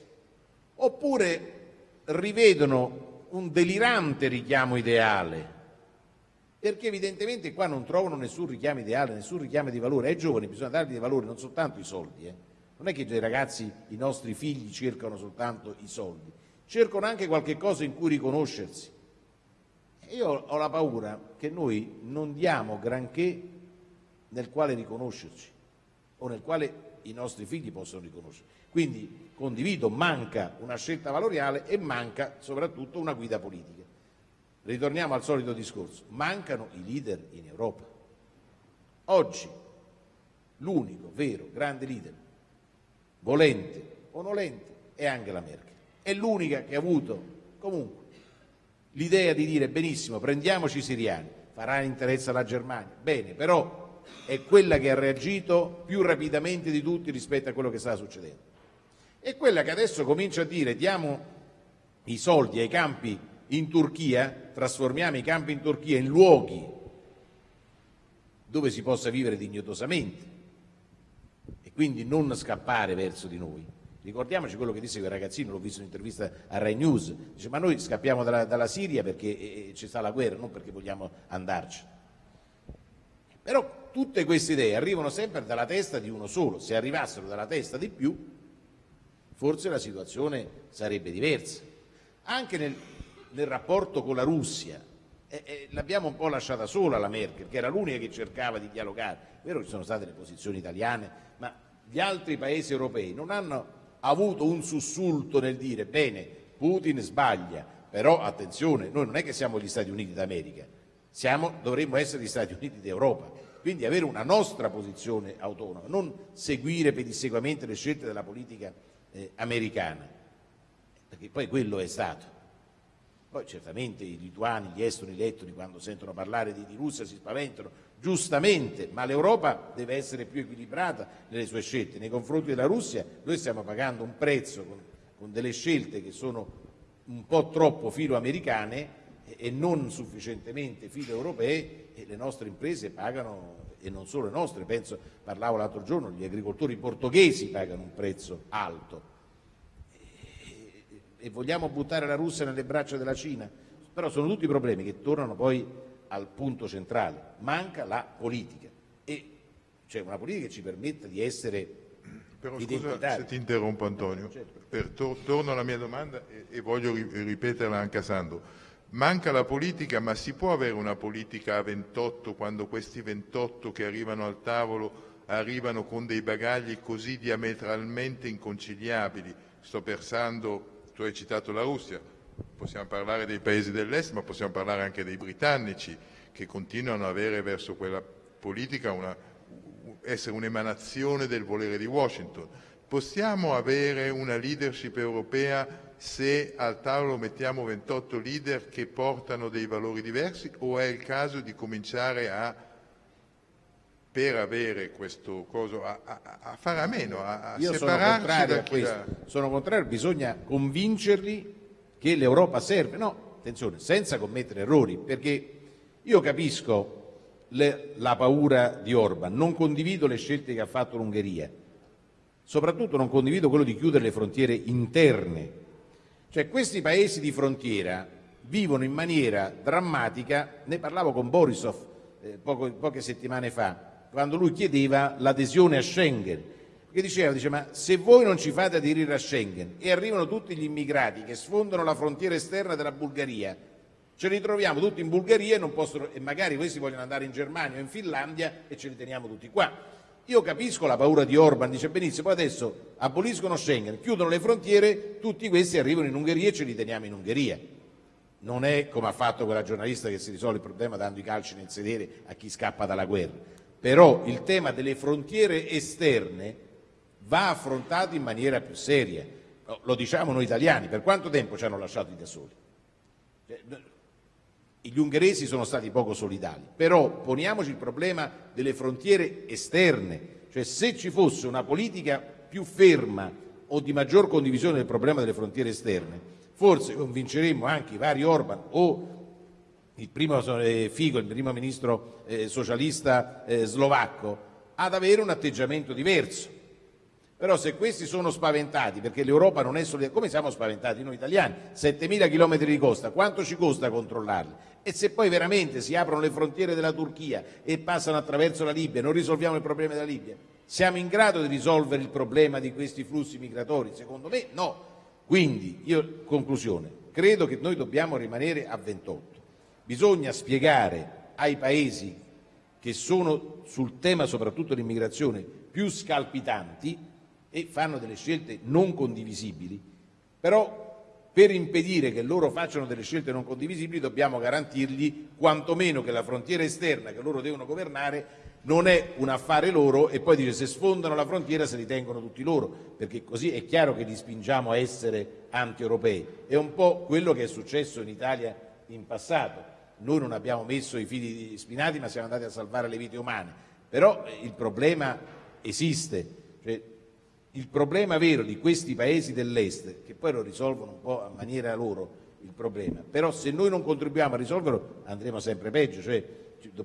Oppure rivedono un delirante richiamo ideale, perché evidentemente qua non trovano nessun richiamo ideale, nessun richiamo di valore. Ai giovani bisogna dargli dei valori, non soltanto i soldi. Eh. Non è che i ragazzi, i nostri figli cercano soltanto i soldi, cercano anche qualche cosa in cui riconoscersi. Io ho la paura che noi non diamo granché nel quale riconoscerci o nel quale i nostri figli possono riconoscere. Quindi condivido, manca una scelta valoriale e manca soprattutto una guida politica. Ritorniamo al solito discorso, mancano i leader in Europa. Oggi l'unico vero grande leader volente onolenti è Angela Merkel. È l'unica che ha avuto comunque l'idea di dire benissimo, prendiamoci i siriani, farà interesse alla Germania, bene, però è quella che ha reagito più rapidamente di tutti rispetto a quello che stava succedendo. È quella che adesso comincia a dire diamo i soldi ai campi in Turchia, trasformiamo i campi in Turchia in luoghi dove si possa vivere dignitosamente e quindi non scappare verso di noi. Ricordiamoci quello che disse quel ragazzino, l'ho visto in un'intervista a Rai News, dice ma noi scappiamo dalla, dalla Siria perché eh, eh, ci sta la guerra, non perché vogliamo andarci. Però tutte queste idee arrivano sempre dalla testa di uno solo, se arrivassero dalla testa di più, forse la situazione sarebbe diversa. Anche nel, nel rapporto con la Russia, eh, eh, l'abbiamo un po' lasciata sola la Merkel, che era l'unica che cercava di dialogare. È vero che ci sono state le posizioni italiane, ma gli altri paesi europei non hanno avuto un sussulto nel dire bene, Putin sbaglia, però attenzione, noi non è che siamo gli Stati Uniti d'America, dovremmo essere gli Stati Uniti d'Europa, quindi avere una nostra posizione autonoma, non seguire pedissequamente le scelte della politica eh, americana, perché poi quello è stato. Poi certamente i lituani, gli estoni, gli ettoni quando sentono parlare di, di Russia si spaventano, giustamente, ma l'Europa deve essere più equilibrata nelle sue scelte. Nei confronti della Russia noi stiamo pagando un prezzo con, con delle scelte che sono un po' troppo filo-americane e, non sufficientemente filo-europee e le nostre imprese pagano, e non solo le nostre, penso, parlavo l'altro giorno, gli agricoltori portoghesi pagano un prezzo alto. E, vogliamo buttare la Russia nelle braccia della Cina? Però sono tutti problemi che tornano poi al punto centrale, manca la politica e cioè una politica che ci permetta di essere però scusa se ti interrompo Antonio, certo. per, to, torno alla mia domanda e, e, voglio ripeterla anche a Sandro. Manca la politica, ma si può avere una politica a 28 quando questi 28 che arrivano al tavolo arrivano con dei bagagli così diametralmente inconciliabili? Sto pensando, tu hai citato la Russia, possiamo parlare dei paesi dell'est, ma possiamo parlare anche dei britannici che continuano ad avere verso quella politica una, essere un'emanazione del volere di Washington. Possiamo avere una leadership europea se al tavolo mettiamo 28 leader che portano dei valori diversi o è il caso di cominciare a, per avere questo coso, a, a, a fare a meno, a, Io separarci sono da chi la... Sono contrario, bisogna convincerli che l'Europa serve, no, attenzione, senza commettere errori, perché io capisco le, la paura di Orban, non condivido le scelte che ha fatto l'Ungheria, soprattutto non condivido quello di chiudere le frontiere interne, cioè questi paesi di frontiera vivono in maniera drammatica, ne parlavo con Borisov eh, poco, poche settimane fa, quando lui chiedeva l'adesione a Schengen, che diceva, dice, ma se voi non ci fate aderire a Schengen e arrivano tutti gli immigrati che sfondano la frontiera esterna della Bulgaria, ce li troviamo tutti in Bulgaria e, possono, e magari questi vogliono andare in Germania o in Finlandia e ce li teniamo tutti qua. Io capisco la paura di Orban, dice benissimo, adesso aboliscono Schengen, chiudono le frontiere, tutti questi arrivano in Ungheria e ce li teniamo in Ungheria. Non è come ha fatto quella giornalista che si risolve il problema dando i calci nel sedere a chi scappa dalla guerra. Però il tema delle frontiere esterne va affrontato in maniera più seria. Lo diciamo noi italiani, per quanto tempo ci hanno lasciati da soli? Gli ungheresi sono stati poco solidali, però poniamoci il problema delle frontiere esterne, cioè se ci fosse una politica più ferma o di maggior condivisione del problema delle frontiere esterne, forse convinceremmo anche i vari Orban o il primo eh, Figo, il primo ministro eh, socialista eh, slovacco, ad avere un atteggiamento diverso. Però se questi sono spaventati perché l'Europa non è solidale, come siamo spaventati noi italiani? 7.000 km di costa, quanto ci costa controllarli? E se poi veramente si aprono le frontiere della Turchia e passano attraverso la Libia, non risolviamo il problema della Libia? Siamo in grado di risolvere il problema di questi flussi migratori? Secondo me no. Quindi, io, conclusione, credo che noi dobbiamo rimanere a 28. Bisogna spiegare ai paesi che sono sul tema soprattutto dell'immigrazione più scalpitanti e fanno delle scelte non condivisibili, però per impedire che loro facciano delle scelte non condivisibili dobbiamo garantirgli quantomeno che la frontiera esterna che loro devono governare non è un affare loro e poi dice se sfondano la frontiera se li tengono tutti loro, perché così è chiaro che li spingiamo a essere anti-europei. È un po' quello che è successo in Italia in passato. Noi non abbiamo messo i fili spinati ma siamo andati a salvare le vite umane, però il problema esiste. Cioè, il problema vero di questi paesi dell'Est, che poi lo risolvono un po' a maniera loro il problema, però se noi non contribuiamo a risolverlo andremo sempre peggio. Cioè,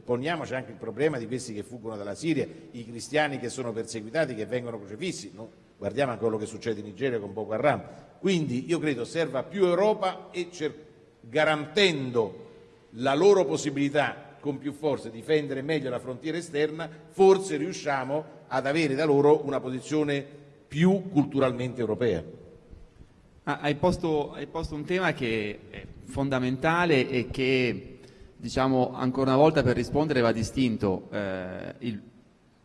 poniamoci anche il problema di questi che fuggono dalla Siria, i cristiani che sono perseguitati, che vengono crocefissi, no? guardiamo anche quello che succede in Nigeria con Boko Haram. Quindi io credo serva più Europa e garantendo la loro possibilità con più forza di difendere meglio la frontiera esterna, forse riusciamo ad avere da loro una posizione più culturalmente europea. Hai, posto, hai posto un tema che è fondamentale e che diciamo, ancora una volta per rispondere va distinto eh,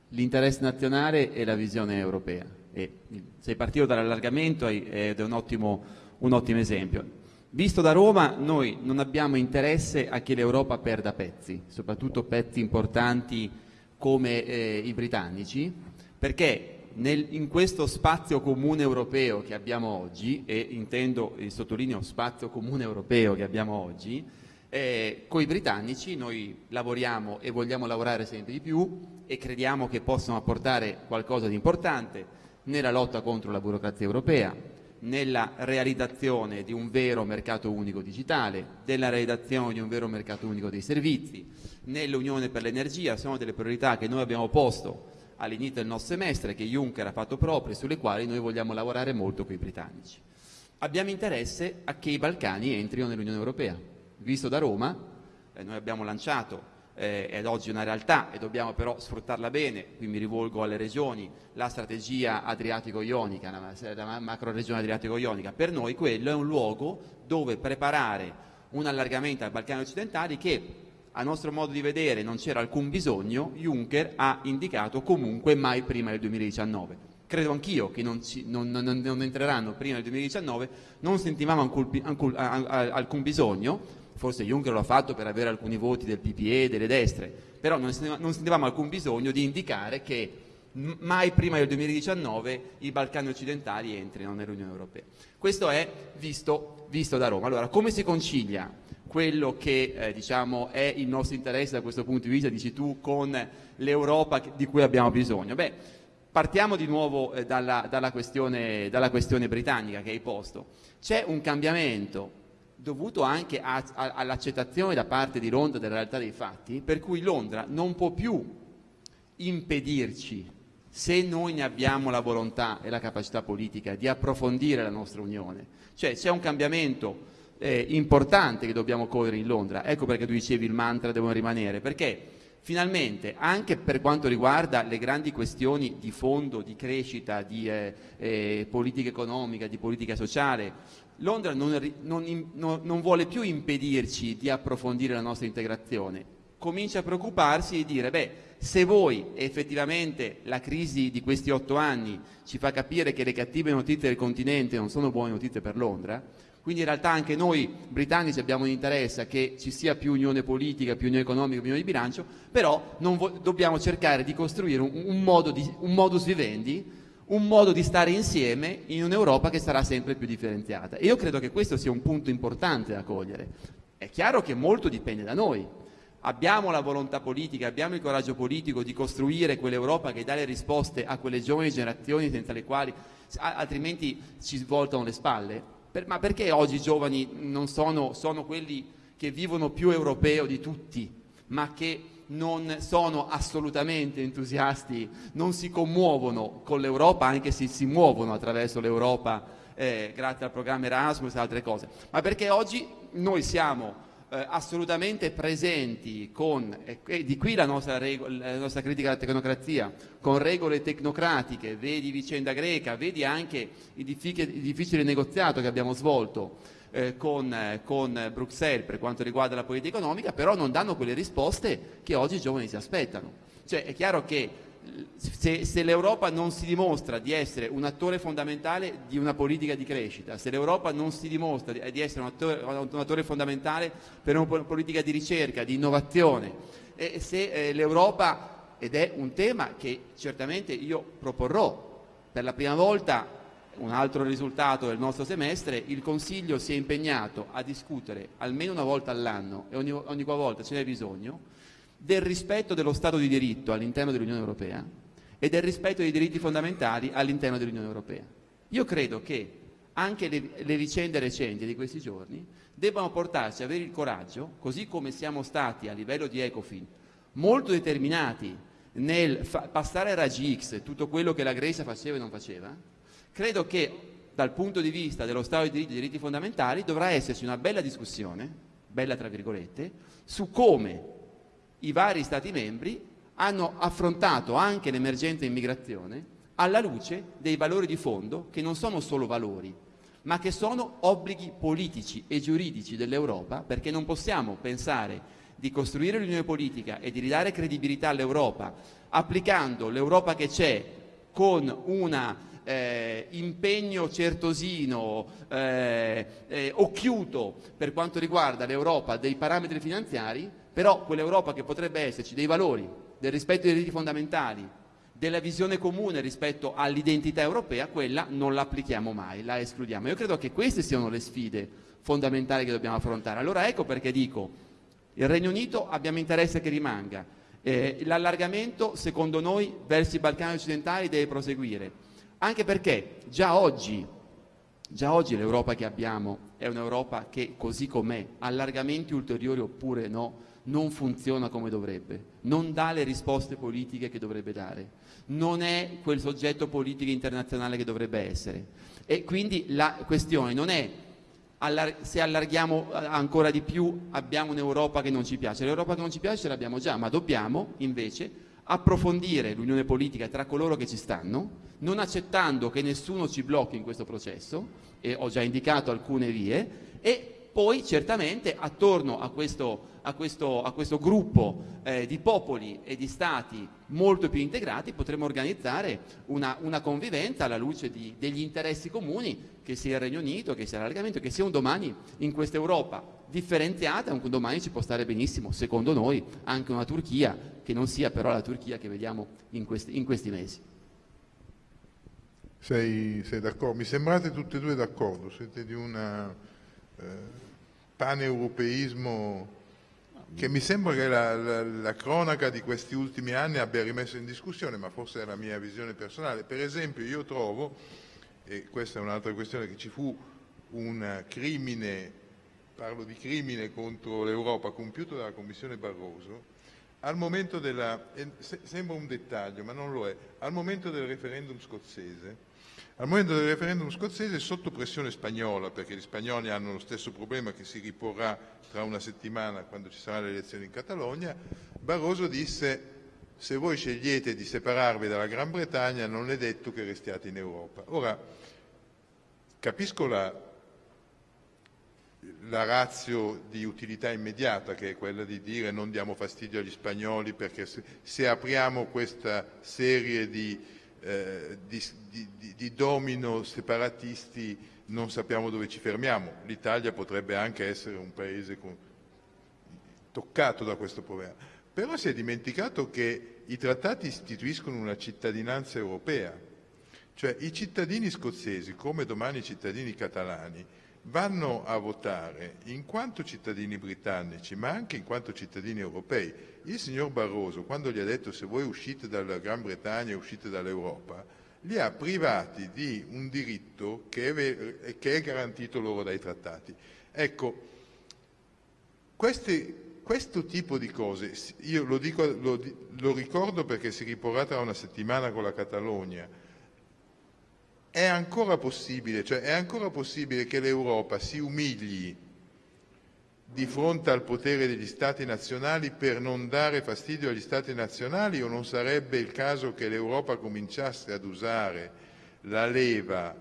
l'interesse nazionale e la visione europea. E sei partito dall'allargamento ed è un ottimo, un ottimo esempio. Visto da Roma, noi non abbiamo interesse a che l'Europa perda pezzi, soprattutto pezzi importanti come eh, i britannici, perché nel, in questo spazio comune europeo che abbiamo oggi, e intendo, e sottolineo spazio comune europeo che abbiamo oggi, eh, con i britannici noi lavoriamo e vogliamo lavorare sempre di più e crediamo che possano apportare qualcosa di importante nella lotta contro la burocrazia europea, nella realizzazione di un vero mercato unico digitale, della realizzazione di un vero mercato unico dei servizi, nell'Unione per l'energia, sono delle priorità che noi abbiamo posto all'inizio del nostro semestre, che Juncker ha fatto proprie, sulle quali noi vogliamo lavorare molto con i britannici. Abbiamo interesse a che i Balcani entrino nell'Unione Europea. Visto da Roma, eh, noi abbiamo lanciato eh, ed oggi è una realtà e dobbiamo però sfruttarla bene, qui mi rivolgo alle regioni, la strategia adriatico-ionica, la macro regione adriatico-ionica, per noi quello è un luogo dove preparare un allargamento ai Balcani occidentali che a nostro modo di vedere non c'era alcun bisogno, Juncker ha indicato comunque mai prima del 2019 credo anch'io che non, ci, non, non, non, entreranno prima del 2019, non sentivamo alcun, alcun, alcun bisogno, forse Juncker lo ha fatto per avere alcuni voti del PPE, delle destre, però non sentivamo alcun bisogno di indicare che mai prima del 2019 i Balcani occidentali entrino nell'Unione Europea. Questo è visto, visto, da Roma. Allora, come si concilia quello che eh, diciamo, è il nostro interesse da questo punto di vista, dici tu, con l'Europa di cui abbiamo bisogno? Beh, partiamo di nuovo eh, dalla, dalla, questione, dalla questione britannica che hai posto. C'è un cambiamento dovuto anche all'accettazione da parte di Londra della realtà dei fatti, per cui Londra non può più impedirci, se noi ne abbiamo la volontà e la capacità politica, di approfondire la nostra Unione. Cioè c'è un cambiamento eh, importante che dobbiamo correre in Londra, ecco perché tu dicevi il mantra devono rimanere, perché finalmente anche per quanto riguarda le grandi questioni di fondo, di crescita, di eh, eh, politica economica, di politica sociale, Londra non, non, non, vuole più impedirci di approfondire la nostra integrazione, comincia a preoccuparsi e dire, beh, se voi effettivamente la crisi di questi otto anni ci fa capire che le cattive notizie del continente non sono buone notizie per Londra, quindi in realtà anche noi britannici abbiamo un interesse a che ci sia più unione politica, più unione economica, più unione di bilancio, però dobbiamo cercare di costruire un, un, modo di, un modus vivendi un modo di stare insieme in un'Europa che sarà sempre più differenziata. E io credo che questo sia un punto importante da cogliere. È chiaro che molto dipende da noi. Abbiamo la volontà politica, abbiamo il coraggio politico di costruire quell'Europa che dà le risposte a quelle giovani generazioni senza le quali altrimenti ci svoltano le spalle. Per, ma perché oggi i giovani non sono, sono quelli che vivono più europeo di tutti, ma che non sono assolutamente entusiasti, non si commuovono con l'Europa, anche se si muovono attraverso l'Europa eh, grazie al programma Erasmus e altre cose, ma perché oggi noi siamo eh, assolutamente presenti con, e di qui la nostra, la nostra, critica alla tecnocrazia, con regole tecnocratiche, vedi vicenda greca, vedi anche il difficile, il difficile negoziato che abbiamo svolto eh, con, eh, con, Bruxelles per quanto riguarda la politica economica, però non danno quelle risposte che oggi i giovani si aspettano. Cioè è chiaro che se, se l'Europa non si dimostra di essere un attore fondamentale di una politica di crescita, se l'Europa non si dimostra di, di essere un attore, un attore, fondamentale per una politica di ricerca, di innovazione, e se eh, l'Europa ed è un tema che certamente io proporrò. Per la prima volta, un altro risultato del nostro semestre, il Consiglio si è impegnato a discutere almeno una volta all'anno e ogni, ogni volta ce n'è bisogno del rispetto dello Stato di diritto all'interno dell'Unione Europea e del rispetto dei diritti fondamentali all'interno dell'Unione Europea. Io credo che anche le, le, vicende recenti di questi giorni debbano portarci ad avere il coraggio, così come siamo stati a livello di Ecofin molto determinati nel passare a raggi X tutto quello che la Grecia faceva e non faceva, credo che dal punto di vista dello Stato di diritti e diritti fondamentali dovrà esserci una bella discussione, bella tra virgolette, su come i vari Stati membri hanno affrontato anche l'emergenza immigrazione alla luce dei valori di fondo che non sono solo valori, ma che sono obblighi politici e giuridici dell'Europa, perché non possiamo pensare di costruire l'unione politica e di ridare credibilità all'Europa applicando l'Europa che c'è con un eh, impegno certosino, eh, eh, occhiuto per quanto riguarda l'Europa dei parametri finanziari, però quell'Europa che potrebbe esserci dei valori, del rispetto dei diritti fondamentali, della visione comune rispetto all'identità europea, quella non la applichiamo mai, la escludiamo. Io credo che queste siano le sfide fondamentali che dobbiamo affrontare. Allora ecco perché dico, il Regno Unito abbiamo interesse che rimanga, eh, l'allargamento secondo noi verso i Balcani occidentali deve proseguire, anche perché già oggi, già oggi l'Europa che abbiamo è un'Europa che così com'è, allargamenti ulteriori oppure no, non funziona come dovrebbe, non dà le risposte politiche che dovrebbe dare, non è quel soggetto politico internazionale che dovrebbe essere. E quindi la questione non è se allarghiamo eh, ancora di più abbiamo un'Europa che non ci piace, l'Europa che non ci piace ce l'abbiamo già, ma dobbiamo invece approfondire l'unione politica tra coloro che ci stanno, non accettando che nessuno ci blocchi in questo processo, e ho già indicato alcune vie, e poi certamente attorno a questo, a questo, a questo gruppo eh, di popoli e di stati molto più integrati potremo organizzare una, una convivenza alla luce di, degli interessi comuni, che sia il Regno Unito, che sia l'allargamento, che sia un domani in questa Europa differenziata, un domani ci può stare benissimo, secondo noi, anche una Turchia, che non sia però la Turchia che vediamo in questi, in questi mesi. Sei, sei d'accordo? Mi sembrate tutte e due d'accordo, siete di una paneuropeismo che mi sembra che la, la, la, cronaca di questi ultimi anni abbia rimesso in discussione, ma forse è la mia visione personale. Per esempio io trovo, e questa è un'altra questione, che ci fu un crimine, parlo di crimine contro l'Europa compiuto dalla Commissione Barroso, al momento della, sembra un dettaglio ma non lo è, al momento del referendum scozzese al momento del referendum scozzese, sotto pressione spagnola, perché gli spagnoli hanno lo stesso problema che si riporrà tra una settimana quando ci saranno le elezioni in Catalogna, Barroso disse se voi scegliete di separarvi dalla Gran Bretagna non è detto che restiate in Europa. Ora, capisco la, la razio di utilità immediata che è quella di dire non diamo fastidio agli spagnoli perché se, se apriamo questa serie di eh, di, di, di, domino separatisti non sappiamo dove ci fermiamo. L'Italia potrebbe anche essere un paese con, toccato da questo problema. Però si è dimenticato che i trattati istituiscono una cittadinanza europea, cioè i cittadini scozzesi, come domani i cittadini catalani, vanno a votare in quanto cittadini britannici, ma anche in quanto cittadini europei. Il signor Barroso, quando gli ha detto se voi uscite dalla Gran Bretagna e uscite dall'Europa, li ha privati di un diritto che è, che è garantito loro dai trattati. Ecco, questi, questo tipo di cose, io lo, dico, lo, lo ricordo perché si riporrà tra una settimana con la Catalogna, è ancora possibile, cioè è ancora possibile che l'Europa si umili di fronte al potere degli Stati nazionali per non dare fastidio agli Stati nazionali o non sarebbe il caso che l'Europa cominciasse ad usare la leva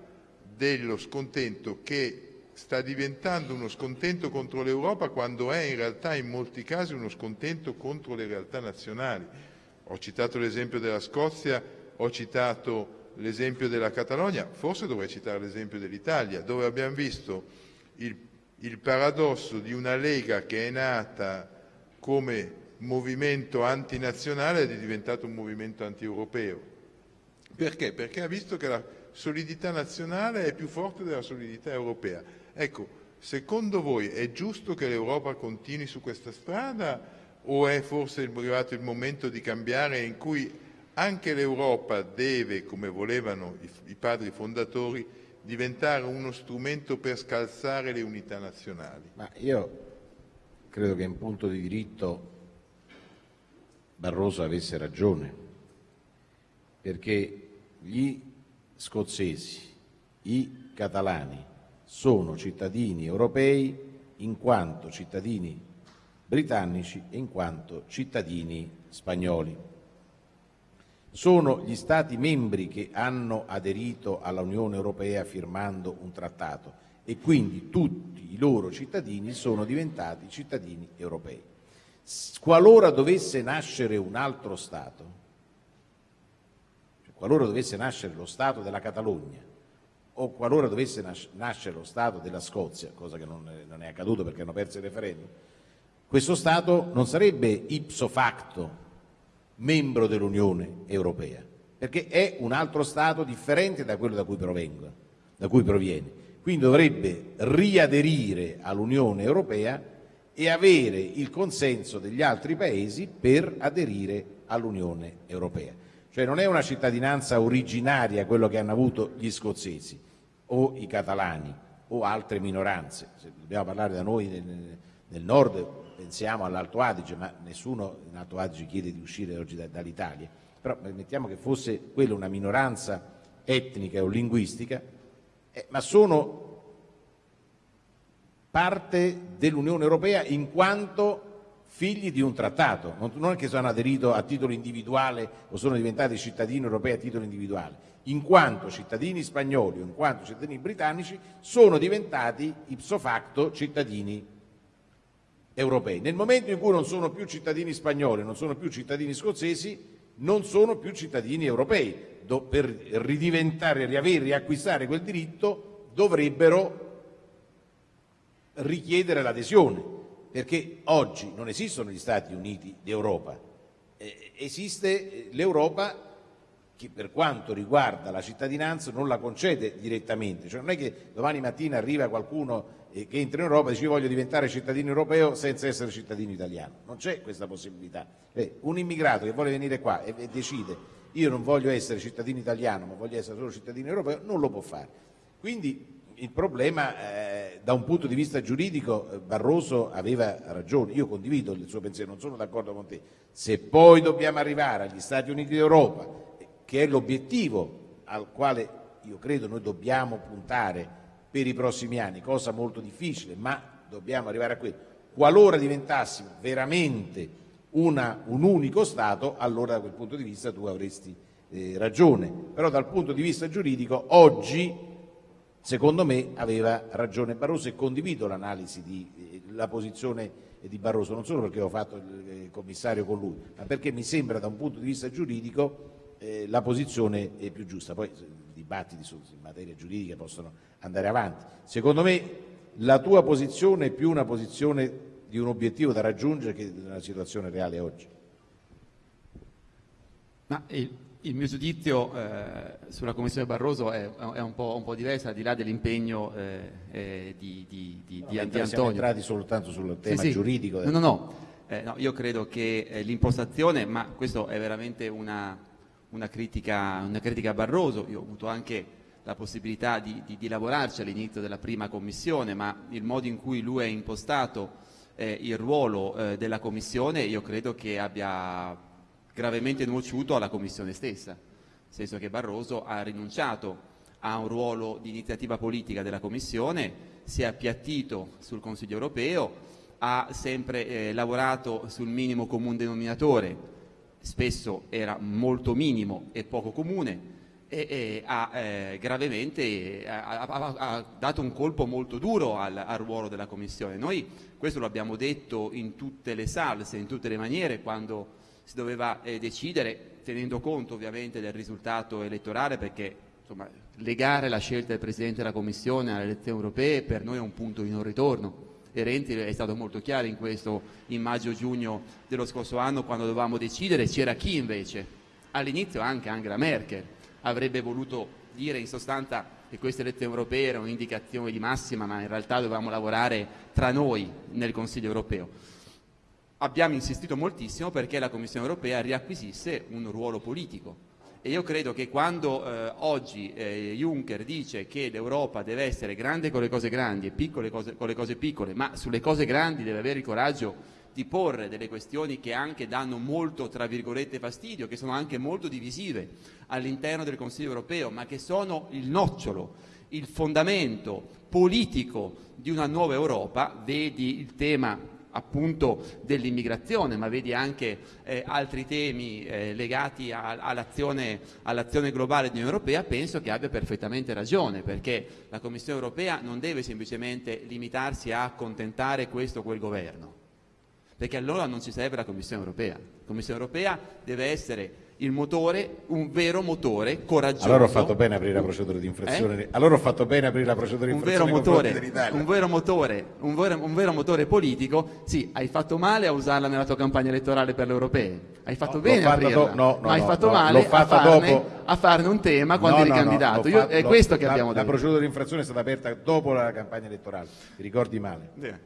dello scontento che sta diventando uno scontento contro l'Europa quando è in realtà in molti casi uno scontento contro le realtà nazionali. Ho citato l'esempio della Scozia, ho citato l'esempio della Catalogna, forse dovrei citare l'esempio dell'Italia, dove abbiamo visto il, il, paradosso di una Lega che è nata come movimento antinazionale è diventato un movimento anti-europeo. Perché? Perché ha visto che la solidità nazionale è più forte della solidità europea. Ecco, secondo voi è giusto che l'Europa continui su questa strada o è forse arrivato il momento di cambiare in cui anche l'Europa deve, come volevano i, i padri fondatori, diventare uno strumento per scalzare le unità nazionali? Ma io credo che in punto di diritto Barroso avesse ragione, perché gli scozzesi, i catalani sono cittadini europei in quanto cittadini britannici e in quanto cittadini spagnoli. Sono gli Stati membri che hanno aderito alla Unione Europea firmando un trattato e quindi tutti i loro cittadini sono diventati cittadini europei. Qualora dovesse nascere un altro Stato, cioè qualora dovesse nascere lo Stato della Catalogna o qualora dovesse nascere lo Stato della Scozia, cosa che non è accaduto perché hanno perso il referendum, questo Stato non sarebbe ipso facto membro dell'Unione Europea, perché è un altro Stato differente da quello da cui, provengo, da cui proviene. Quindi dovrebbe riaderire all'Unione Europea e avere il consenso degli altri paesi per aderire all'Unione Europea. Cioè non è una cittadinanza originaria quello che hanno avuto gli scozzesi o i catalani o altre minoranze. Se dobbiamo parlare da noi nel, nel nord pensiamo all'Alto Adige, ma nessuno in Alto Adige chiede di uscire oggi da, dall'Italia. Però mettiamo che fosse quella una minoranza etnica o linguistica, eh, ma sono parte dell'Unione Europea in quanto figli di un trattato, non è che sono aderito a titolo individuale o sono diventati cittadini europei a titolo individuale, in quanto cittadini spagnoli o in quanto cittadini britannici sono diventati ipso facto cittadini europei. Nel momento in cui non sono più cittadini spagnoli, non sono più cittadini scozzesi, non sono più cittadini europei. Do, per ridiventare, riavere, riacquistare quel diritto dovrebbero richiedere l'adesione, perché oggi non esistono gli Stati Uniti d'Europa, eh, esiste l'Europa che per quanto riguarda la cittadinanza non la concede direttamente, cioè non è che domani mattina arriva qualcuno che entra in Europa e dice io voglio diventare cittadino europeo senza essere cittadino italiano, non c'è questa possibilità. Eh, un immigrato che vuole venire qua e, e decide io non voglio essere cittadino italiano ma voglio essere solo cittadino europeo, non lo può fare. Quindi il problema eh, da un punto di vista giuridico eh, Barroso aveva ragione, io condivido il suo pensiero, non sono d'accordo con te. Se poi dobbiamo arrivare agli Stati Uniti d'Europa, che è l'obiettivo al quale io credo noi dobbiamo puntare per i prossimi anni, cosa molto difficile, ma dobbiamo arrivare a quello. Qualora diventassimo veramente una, un unico Stato, allora da quel punto di vista tu avresti eh, ragione. Però dal punto di vista giuridico oggi Secondo me aveva ragione Barroso e condivido l'analisi, eh, la posizione di Barroso, non solo perché ho fatto il commissario con lui, ma perché mi sembra da un punto di vista giuridico eh, la posizione è più giusta. Poi i dibattiti su in materia giuridica possono andare avanti. Secondo me la tua posizione è più una posizione di un obiettivo da raggiungere che della situazione reale oggi. Ma il il mio giudizio eh, sulla Commissione Barroso è, è un, po', un, po', diverso, al di là dell'impegno eh, eh, di, di, di, no, di Antonio. Siamo entrati soltanto sul tema sì, giuridico. No, no, no. Eh, no io credo che eh, l'impostazione, ma questo è veramente una, una, critica, una, critica, a Barroso, io ho avuto anche la possibilità di, lavorarci all'inizio della prima Commissione, ma il modo in cui lui ha impostato eh, il ruolo della Commissione io credo che abbia gravemente nuociuto alla Commissione stessa, nel senso che Barroso ha rinunciato a un ruolo di iniziativa politica della Commissione, si è appiattito sul Consiglio europeo, ha sempre eh, lavorato sul minimo comune denominatore, spesso era molto minimo e poco comune, e, e ha eh, gravemente ha, ha, ha, dato un colpo molto duro al, al, ruolo della Commissione. Noi questo lo abbiamo detto in tutte le salse, in tutte le maniere, quando si doveva eh, decidere tenendo conto ovviamente del risultato elettorale perché insomma, legare la scelta del Presidente della Commissione alle elezioni europee per noi è un punto di non ritorno. E Renzi è stato molto chiaro in questo in maggio-giugno dello scorso anno quando dovevamo decidere, c'era chi invece? All'inizio anche Angela Merkel avrebbe voluto dire in sostanza che queste elezioni europee erano un'indicazione di massima, ma in realtà dovevamo lavorare tra noi nel Consiglio europeo. Abbiamo insistito moltissimo perché la Commissione europea riacquisisse un ruolo politico e io credo che quando eh, oggi eh, Juncker dice che l'Europa deve essere grande con le cose grandi e piccole cose, con le cose piccole, ma sulle cose grandi deve avere il coraggio di porre delle questioni che anche danno molto, tra virgolette, fastidio, che sono anche molto divisive all'interno del Consiglio europeo, ma che sono il nocciolo, il fondamento politico di una nuova Europa, vedi il tema appunto dell'immigrazione, ma vedi anche eh, altri temi eh, legati all'azione, all'azione globale dell'Unione Europea, penso che abbia perfettamente ragione, perché la Commissione Europea non deve semplicemente limitarsi a accontentare questo o quel governo, perché allora non ci serve la Commissione Europea. La Commissione Europea deve essere il motore, un vero motore coraggioso. Allora ho fatto bene aprire la procedura di infrazione. Eh? Allora ho fatto bene aprire la procedura di infrazione. Un vero motore, un vero motore, un vero, un vero motore politico. Sì, hai fatto male a usarla nella tua campagna elettorale per le europee. Hai fatto no, bene a aprirla, no, no, ma hai fatto male a farne, a, farne, un tema quando eri candidato. Io, è questo che la, abbiamo detto. La procedura di infrazione è stata aperta dopo la campagna elettorale. Ti ricordi male? Yeah.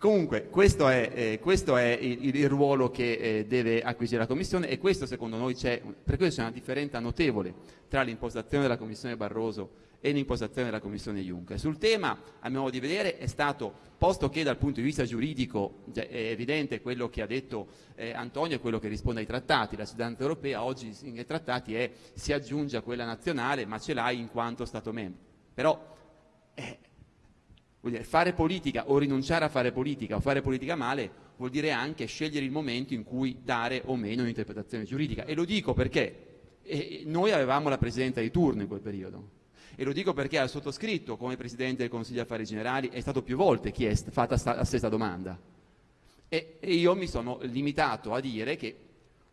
Comunque, questo è, eh, questo è il, il, ruolo che eh, deve acquisire la Commissione e questo secondo noi c'è, per questo c'è una differenza notevole tra l'impostazione della Commissione Barroso e l'impostazione della Commissione Juncker. Sul tema, a mio modo di vedere, è stato, posto che dal punto di vista giuridico è evidente quello che ha detto eh, Antonio e quello che risponde ai trattati, la cittadinanza europea oggi nei trattati è, si aggiunge a quella nazionale, ma ce l'hai in quanto Stato membro. Però eh, Dire, fare politica o rinunciare a fare politica o fare politica male vuol dire anche scegliere il momento in cui dare o meno un'interpretazione giuridica. E lo dico perché noi avevamo la presidenza di turno in quel periodo. E lo dico perché al sottoscritto, come Presidente del Consiglio Affari Generali, è stato più volte chiesto, fatta la stessa domanda. E, e io mi sono limitato a dire che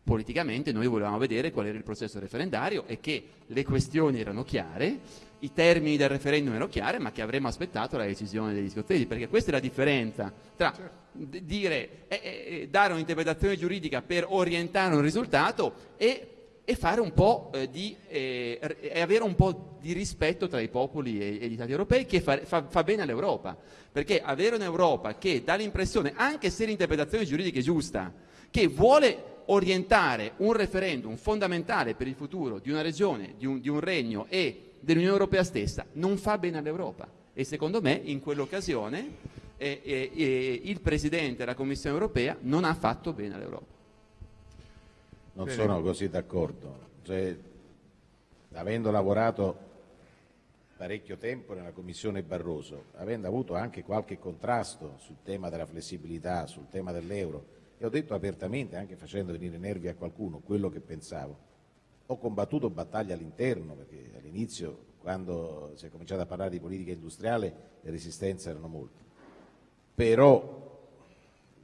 politicamente noi volevamo vedere qual era il processo referendario e che le questioni erano chiare i termini del referendum erano chiari, ma che avremmo aspettato la decisione degli scozzesi, perché questa è la differenza tra certo. dire, eh, eh, dare un'interpretazione giuridica per orientare un risultato e, e fare un po' eh, di, eh, e avere un po' di rispetto tra i popoli e, e gli stati europei che fa, fa, fa bene all'Europa, perché avere un'Europa che dà l'impressione, anche se l'interpretazione giuridica è giusta, che vuole orientare un referendum fondamentale per il futuro di una regione, di un, di un regno e dell'Unione Europea stessa, non fa bene all'Europa e secondo me in quell'occasione eh, eh, eh, il Presidente della Commissione Europea non ha fatto bene all'Europa. Non bene. sono così d'accordo. Cioè, avendo lavorato parecchio tempo nella Commissione Barroso, avendo avuto anche qualche contrasto sul tema della flessibilità, sul tema dell'euro, e ho detto apertamente, anche facendo venire nervi a qualcuno, quello che pensavo, ho combattuto battaglie all'interno, perché all'inizio, quando si è cominciato a parlare di politica industriale, le resistenze erano molte. Però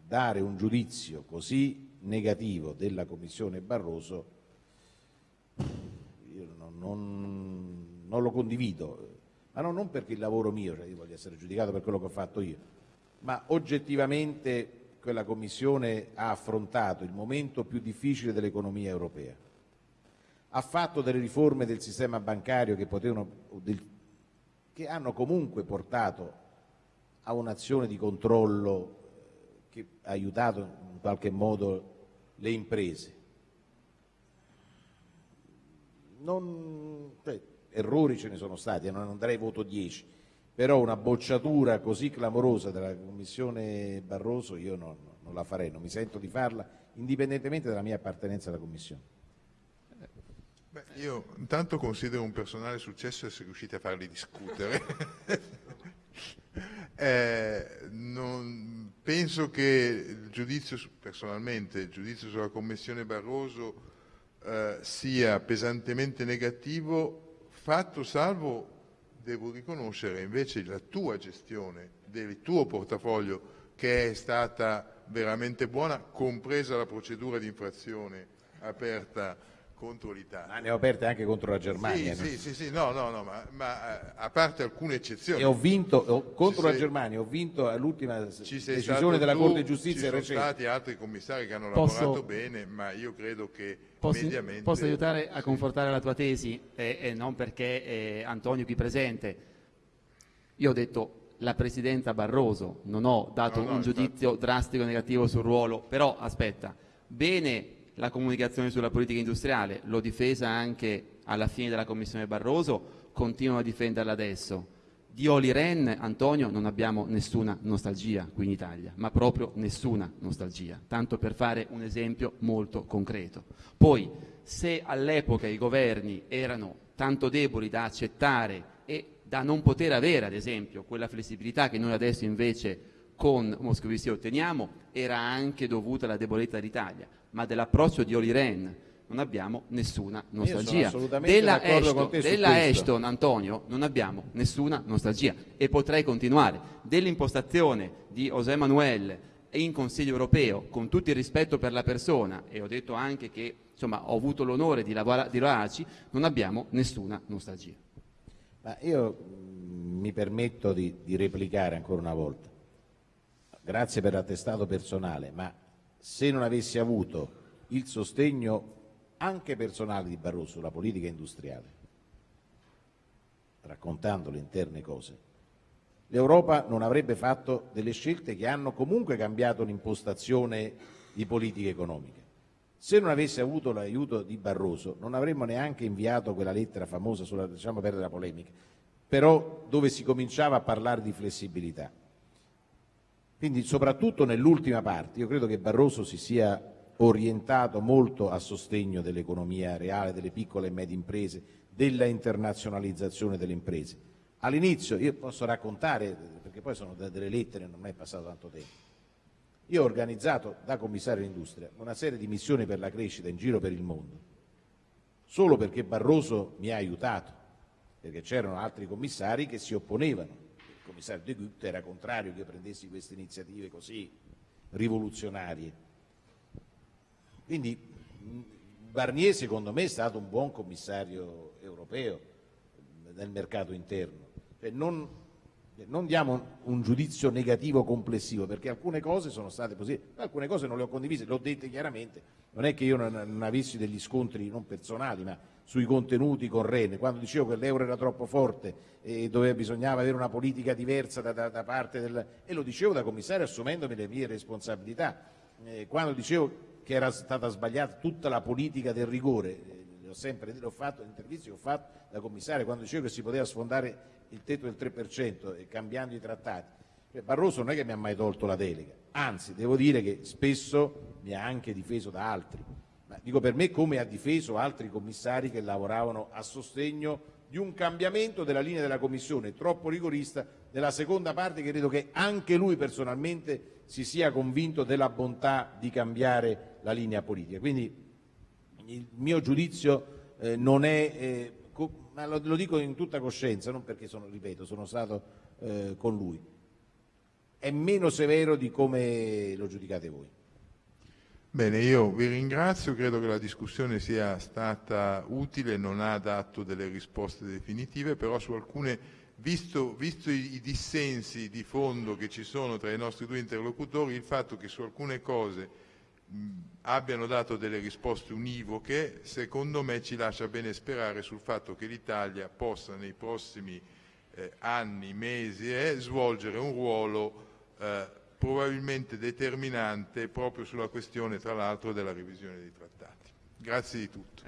dare un giudizio così negativo della Commissione Barroso, io non, non, non lo condivido, ma no, non perché il lavoro mio, cioè io voglio essere giudicato per quello che ho fatto io, ma oggettivamente quella Commissione ha affrontato il momento più difficile dell'economia europea ha fatto delle riforme del sistema bancario che, potevano, che hanno comunque portato a un'azione di controllo eh, che ha aiutato in qualche modo le imprese. Non, cioè, errori ce ne sono stati, non andrei voto 10, però una bocciatura così clamorosa della Commissione Barroso io non, non la farei, non mi sento di farla, indipendentemente dalla mia appartenenza alla Commissione. Beh, io intanto considero un personale successo essere riusciti a farli discutere. eh, non, penso che il giudizio, personalmente, il giudizio sulla Commissione Barroso eh, sia pesantemente negativo, fatto salvo, devo riconoscere, invece la tua gestione del tuo portafoglio che è stata veramente buona, compresa la procedura di infrazione aperta contro l'Italia. Ma ne ho aperte anche contro la Germania. Sì, no? sì, sì, sì, no, no, no, ma, ma, eh, a parte alcune eccezioni. E ho vinto ho, contro ci la sei, Germania, ho vinto all'ultima decisione della tu, Corte di Giustizia recente. Ci sono stati altri commissari che hanno posso, lavorato bene, ma io credo che posso, mediamente... Posso aiutare a confortare la tua tesi, e, e non perché eh, Antonio qui presente. Io ho detto la Presidenza Barroso, non ho dato no, no, un giudizio infatti. drastico negativo sul ruolo, però aspetta, bene la comunicazione sulla politica industriale, l'ho difesa anche alla fine della Commissione Barroso, continuo a difenderla adesso. Di Oli Ren, Antonio, non abbiamo nessuna nostalgia qui in Italia, ma proprio nessuna nostalgia, tanto per fare un esempio molto concreto. Poi, se all'epoca i governi erano tanto deboli da accettare e da non poter avere, ad esempio, quella flessibilità che noi adesso invece con Moscovici otteniamo, era anche dovuta alla debolezza dell'Italia ma dell'approccio di Oli Ren non abbiamo nessuna nostalgia. Della, Ashton, della Ashton, Antonio, non abbiamo nessuna nostalgia e potrei continuare. Dell'impostazione di José Manuel in Consiglio europeo, con tutto il rispetto per la persona, e ho detto anche che insomma, ho avuto l'onore di, lavora, di lavorarci, non abbiamo nessuna nostalgia. Ma io mm, mi permetto di, di replicare ancora una volta. Grazie per l'attestato personale, ma se non avessi avuto il sostegno anche personale di Barroso sulla politica industriale, raccontando le interne cose, l'Europa non avrebbe fatto delle scelte che hanno comunque cambiato l'impostazione di politica economica. Se non avesse avuto l'aiuto di Barroso non avremmo neanche inviato quella lettera famosa sulla, diciamo perdere la polemica, però dove si cominciava a parlare di flessibilità. Quindi soprattutto nell'ultima parte io credo che Barroso si sia orientato molto a sostegno dell'economia reale, delle piccole e medie imprese, della internazionalizzazione delle imprese. All'inizio, io posso raccontare, perché poi sono delle lettere, non è passato tanto tempo, io ho organizzato da commissario industria una serie di missioni per la crescita in giro per il mondo, solo perché Barroso mi ha aiutato, perché c'erano altri commissari che si opponevano commissario De Gucht era contrario che prendessi queste iniziative così rivoluzionarie. Quindi Barnier secondo me è stato un buon commissario europeo nel mercato interno. Cioè non, non, diamo un giudizio negativo complessivo perché alcune cose sono state positive, alcune cose non le ho condivise, le ho dette chiaramente, non è che io non, non avessi degli scontri non personali, ma sui contenuti con Ren, quando dicevo che l'euro era troppo forte e dove bisognava avere una politica diversa da, da, da parte del... e lo dicevo da commissario assumendomi le mie responsabilità, eh, quando dicevo che era stata sbagliata tutta la politica del rigore, eh, ho sempre l'ho fatto, in interviste che ho fatto da commissario, quando dicevo che si poteva sfondare il tetto del 3% e cambiando i trattati, cioè, Barroso non è che mi ha mai tolto la delega, anzi devo dire che spesso mi ha anche difeso da altri dico per me come ha difeso altri commissari che lavoravano a sostegno di un cambiamento della linea della Commissione troppo rigorista nella seconda parte che credo che anche lui personalmente si sia convinto della bontà di cambiare la linea politica. Quindi il mio giudizio eh, non è, eh, ma lo, lo, dico in tutta coscienza, non perché sono, ripeto, sono stato eh, con lui, è meno severo di come lo giudicate voi. Bene, io vi ringrazio, credo che la discussione sia stata utile, non ha dato delle risposte definitive, però su alcune, visto, visto i, i, dissensi di fondo che ci sono tra i nostri due interlocutori, il fatto che su alcune cose mh, abbiano dato delle risposte univoche, secondo me ci lascia bene sperare sul fatto che l'Italia possa nei prossimi eh, anni, mesi, eh, svolgere un ruolo eh, probabilmente determinante proprio sulla questione tra l'altro della revisione dei trattati. Grazie di tutto.